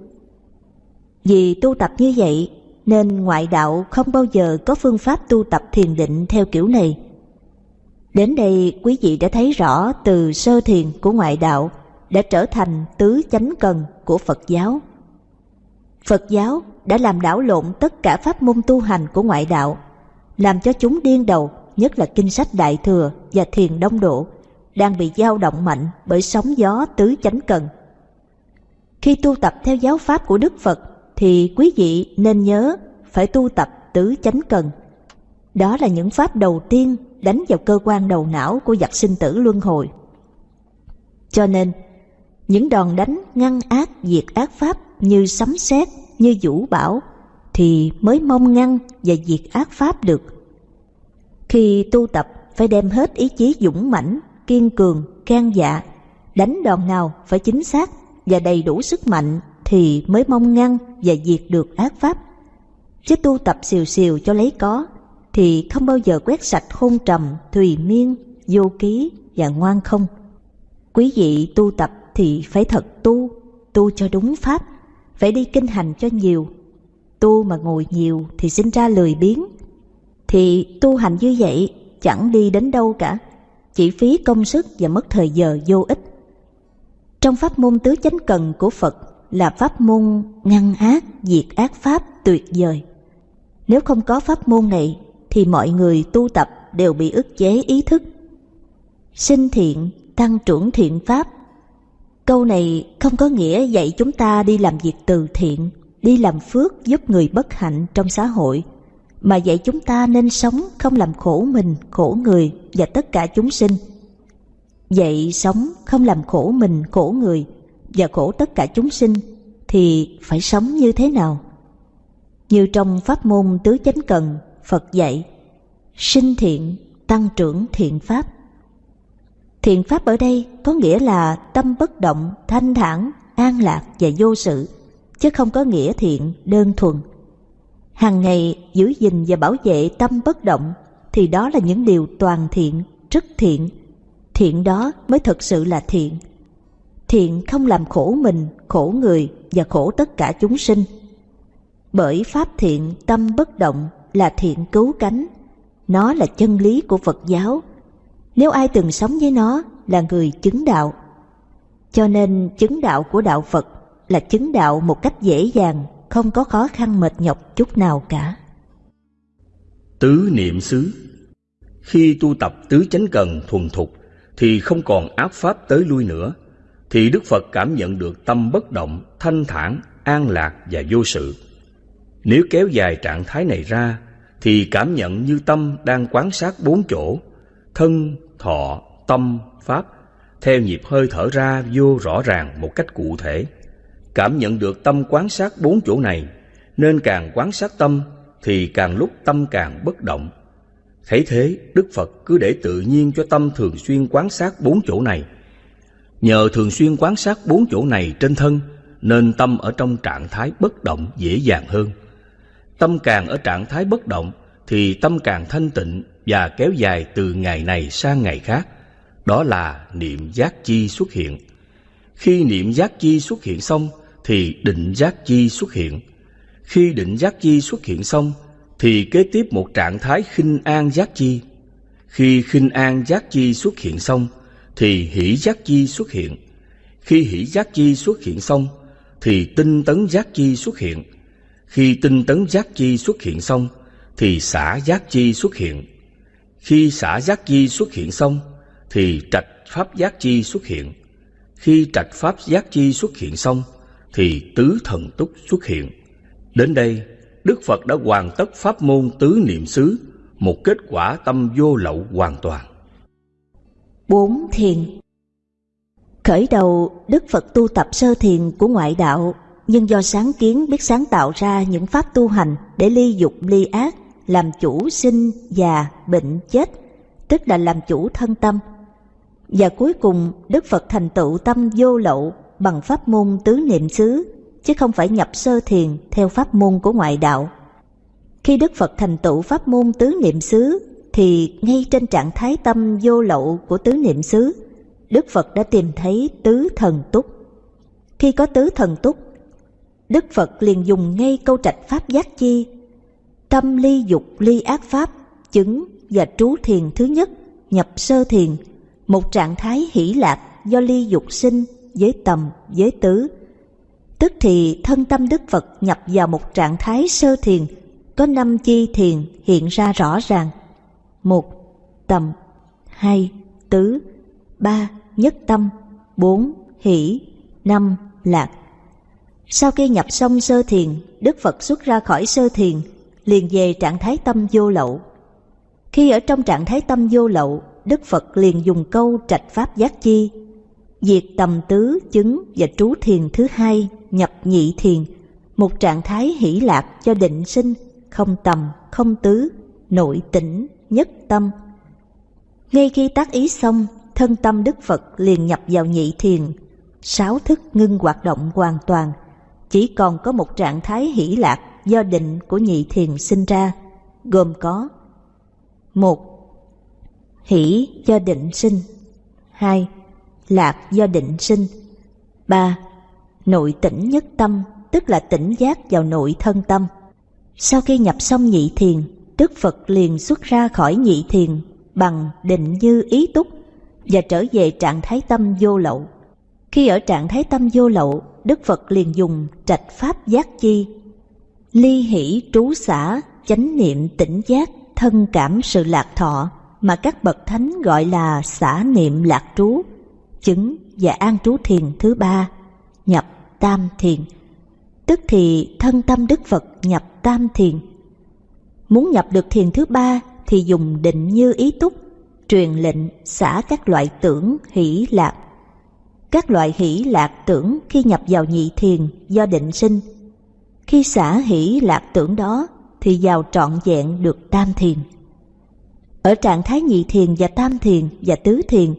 Vì tu tập như vậy nên ngoại đạo không bao giờ có phương pháp tu tập thiền định theo kiểu này. Đến đây quý vị đã thấy rõ từ sơ thiền của ngoại đạo đã trở thành tứ chánh cần của Phật giáo. Phật giáo đã làm đảo lộn tất cả pháp môn tu hành của ngoại đạo, làm cho chúng điên đầu, nhất là kinh sách Đại Thừa và Thiền Đông Độ, đang bị dao động mạnh bởi sóng gió tứ chánh cần. Khi tu tập theo giáo pháp của Đức Phật thì quý vị nên nhớ phải tu tập tứ chánh cần. Đó là những pháp đầu tiên đánh vào cơ quan đầu não của giặc sinh tử luân hồi. Cho nên, những đòn đánh ngăn ác diệt ác pháp như sấm sét, như vũ bão thì mới mong ngăn và diệt ác pháp được. Khi tu tập phải đem hết ý chí dũng mãnh, kiên cường, can dạ, đánh đòn nào phải chính xác và đầy đủ sức mạnh thì mới mong ngăn và diệt được ác pháp. Chứ tu tập xìu xìu cho lấy có thì không bao giờ quét sạch hôn trầm, thùy miên, vô ký và ngoan không. Quý vị tu tập thì phải thật tu, tu cho đúng pháp, phải đi kinh hành cho nhiều. Tu mà ngồi nhiều thì sinh ra lười biếng. Thì tu hành như vậy chẳng đi đến đâu cả, chỉ phí công sức và mất thời giờ vô ích. Trong pháp môn tứ chánh cần của Phật là pháp môn ngăn ác, diệt ác pháp tuyệt vời. Nếu không có pháp môn này thì mọi người tu tập đều bị ức chế ý thức. Sinh thiện, tăng trưởng thiện pháp. Câu này không có nghĩa dạy chúng ta đi làm việc từ thiện, đi làm phước giúp người bất hạnh trong xã hội, mà dạy chúng ta nên sống không làm khổ mình, khổ người và tất cả chúng sinh. Dạy sống không làm khổ mình, khổ người và khổ tất cả chúng sinh thì phải sống như thế nào? Như trong pháp môn tứ chánh cần, Phật dạy, sinh thiện, tăng trưởng thiện pháp. Thiện pháp ở đây có nghĩa là tâm bất động, thanh thản, an lạc và vô sự, chứ không có nghĩa thiện đơn thuần. Hàng ngày giữ gìn và bảo vệ tâm bất động thì đó là những điều toàn thiện, rất thiện. Thiện đó mới thực sự là thiện. Thiện không làm khổ mình, khổ người và khổ tất cả chúng sinh. Bởi pháp thiện tâm bất động là thiện cứu cánh. Nó là chân lý của Phật giáo. Nếu ai từng sống với nó là người chứng đạo. Cho nên chứng đạo của đạo Phật là chứng đạo một cách dễ dàng, không có khó khăn mệt nhọc chút nào cả. Tứ niệm xứ Khi tu tập tứ chánh cần thuần thục thì không còn áp pháp tới lui nữa, thì Đức Phật cảm nhận được tâm bất động, thanh thản, an lạc và vô sự. Nếu kéo dài trạng thái này ra, thì cảm nhận như tâm đang quán sát bốn chỗ, thân, thọ, tâm, pháp, theo nhịp hơi thở ra vô rõ ràng một cách cụ thể. Cảm nhận được tâm quán sát bốn chỗ này, nên càng quán sát tâm thì càng lúc tâm càng bất động. Thấy thế, Đức Phật cứ để tự nhiên cho tâm thường xuyên quán sát bốn chỗ này. Nhờ thường xuyên quan sát bốn chỗ này trên thân, nên tâm ở trong trạng thái bất động dễ dàng hơn. Tâm càng ở trạng thái bất động, thì tâm càng thanh tịnh và kéo dài từ ngày này sang ngày khác. Đó là niệm giác chi xuất hiện. Khi niệm giác chi xuất hiện xong, thì định giác chi xuất hiện. Khi định giác chi xuất hiện xong, thì kế tiếp một trạng thái khinh an giác chi. Khi khinh an giác chi xuất hiện xong, thì hỷ giác chi xuất hiện. Khi hỷ giác chi xuất hiện xong, thì tinh tấn giác chi xuất hiện. Khi tinh tấn giác chi xuất hiện xong, thì xả giác chi xuất hiện. Khi xả giác chi xuất hiện xong, thì trạch pháp giác chi xuất hiện. Khi trạch pháp giác chi xuất hiện xong, thì tứ thần túc xuất hiện. Đến đây, Đức Phật đã hoàn tất pháp môn tứ niệm xứ, một kết quả tâm vô lậu hoàn toàn. Bốn thiền Khởi đầu, Đức Phật tu tập sơ thiền của ngoại đạo, nhưng do sáng kiến biết sáng tạo ra những pháp tu hành để ly dục ly ác, làm chủ sinh, già, bệnh, chết, tức là làm chủ thân tâm. Và cuối cùng, Đức Phật thành tựu tâm vô lậu bằng pháp môn tứ niệm xứ, chứ không phải nhập sơ thiền theo pháp môn của ngoại đạo. Khi Đức Phật thành tựu pháp môn tứ niệm xứ, thì ngay trên trạng thái tâm vô lậu của tứ niệm xứ, Đức Phật đã tìm thấy tứ thần túc. Khi có tứ thần túc, Đức Phật liền dùng ngay câu trạch pháp giác chi, tâm ly dục ly ác pháp, chứng và trú thiền thứ nhất, nhập sơ thiền, một trạng thái hỷ lạc do ly dục sinh với tầm, với tứ. Tức thì thân tâm Đức Phật nhập vào một trạng thái sơ thiền, có năm chi thiền hiện ra rõ ràng. Một, tầm, hai, tứ, ba, nhất tâm, bốn, hỷ, năm, lạc. Sau khi nhập xong sơ thiền, Đức Phật xuất ra khỏi sơ thiền, liền về trạng thái tâm vô lậu. Khi ở trong trạng thái tâm vô lậu, Đức Phật liền dùng câu trạch pháp giác chi. Diệt tầm tứ chứng và trú thiền thứ hai nhập nhị thiền, một trạng thái hỷ lạc cho định sinh, không tầm, không tứ, nội tỉnh, nhất tâm. Ngay khi tác ý xong, thân tâm Đức Phật liền nhập vào nhị thiền, sáu thức ngưng hoạt động hoàn toàn, chỉ còn có một trạng thái hỷ lạc do định của nhị thiền sinh ra, gồm có một Hỷ do định sinh hai lạc do định sinh. 3. Nội tỉnh nhất tâm, tức là tỉnh giác vào nội thân tâm. Sau khi nhập xong nhị thiền, Đức Phật liền xuất ra khỏi nhị thiền bằng định như ý túc và trở về trạng thái tâm vô lậu. Khi ở trạng thái tâm vô lậu, Đức Phật liền dùng trạch pháp giác chi, ly hỷ trú xả, chánh niệm tỉnh giác, thân cảm sự lạc thọ mà các bậc thánh gọi là xả niệm lạc trú chứng và an trú thiền thứ ba, nhập tam thiền. Tức thì thân tâm Đức Phật nhập tam thiền. Muốn nhập được thiền thứ ba thì dùng định như ý túc, truyền lệnh xả các loại tưởng hỷ lạc. Các loại hỷ lạc tưởng khi nhập vào nhị thiền do định sinh. Khi xả hỷ lạc tưởng đó thì vào trọn vẹn được tam thiền. Ở trạng thái nhị thiền và tam thiền và tứ thiền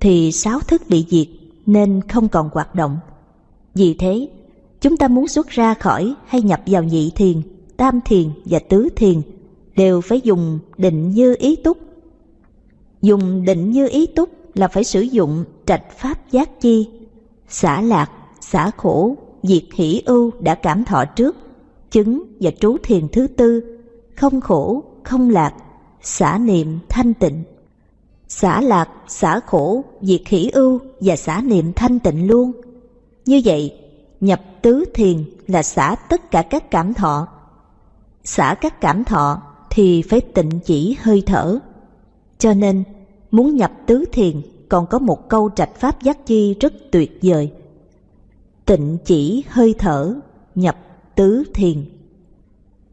thì sáu thức bị diệt nên không còn hoạt động. Vì thế, chúng ta muốn xuất ra khỏi hay nhập vào nhị thiền, tam thiền và tứ thiền đều phải dùng định như ý túc. Dùng định như ý túc là phải sử dụng trạch pháp giác chi, xả lạc, xả khổ, diệt hỷ ưu đã cảm thọ trước, chứng và trú thiền thứ tư, không khổ, không lạc, xả niệm thanh tịnh. Xả lạc, xả khổ, diệt hỷ ưu và xả niệm thanh tịnh luôn. Như vậy, nhập tứ thiền là xả tất cả các cảm thọ. Xả các cảm thọ thì phải tịnh chỉ hơi thở. Cho nên, muốn nhập tứ thiền còn có một câu trạch pháp giác chi rất tuyệt vời. Tịnh chỉ hơi thở, nhập tứ thiền.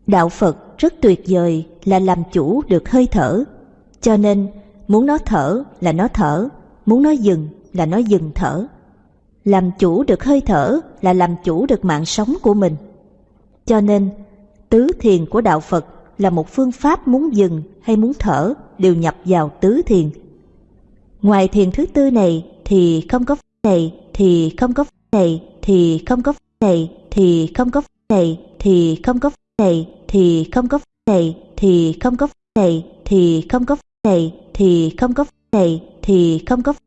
Đạo Phật rất tuyệt vời là làm chủ được hơi thở. Cho nên, muốn nó thở là nó thở, muốn nó dừng là nó dừng thở. Làm chủ được hơi thở là làm chủ được mạng sống của mình. Cho nên, tứ thiền của Đạo Phật là một phương pháp muốn dừng hay muốn thở đều nhập vào tứ thiền. Ngoài thiền thứ tư này thì không có này thì không có này thì không có này thì không có này thì không có này thì không có này thì không có này thì không có này thì không có này thì không có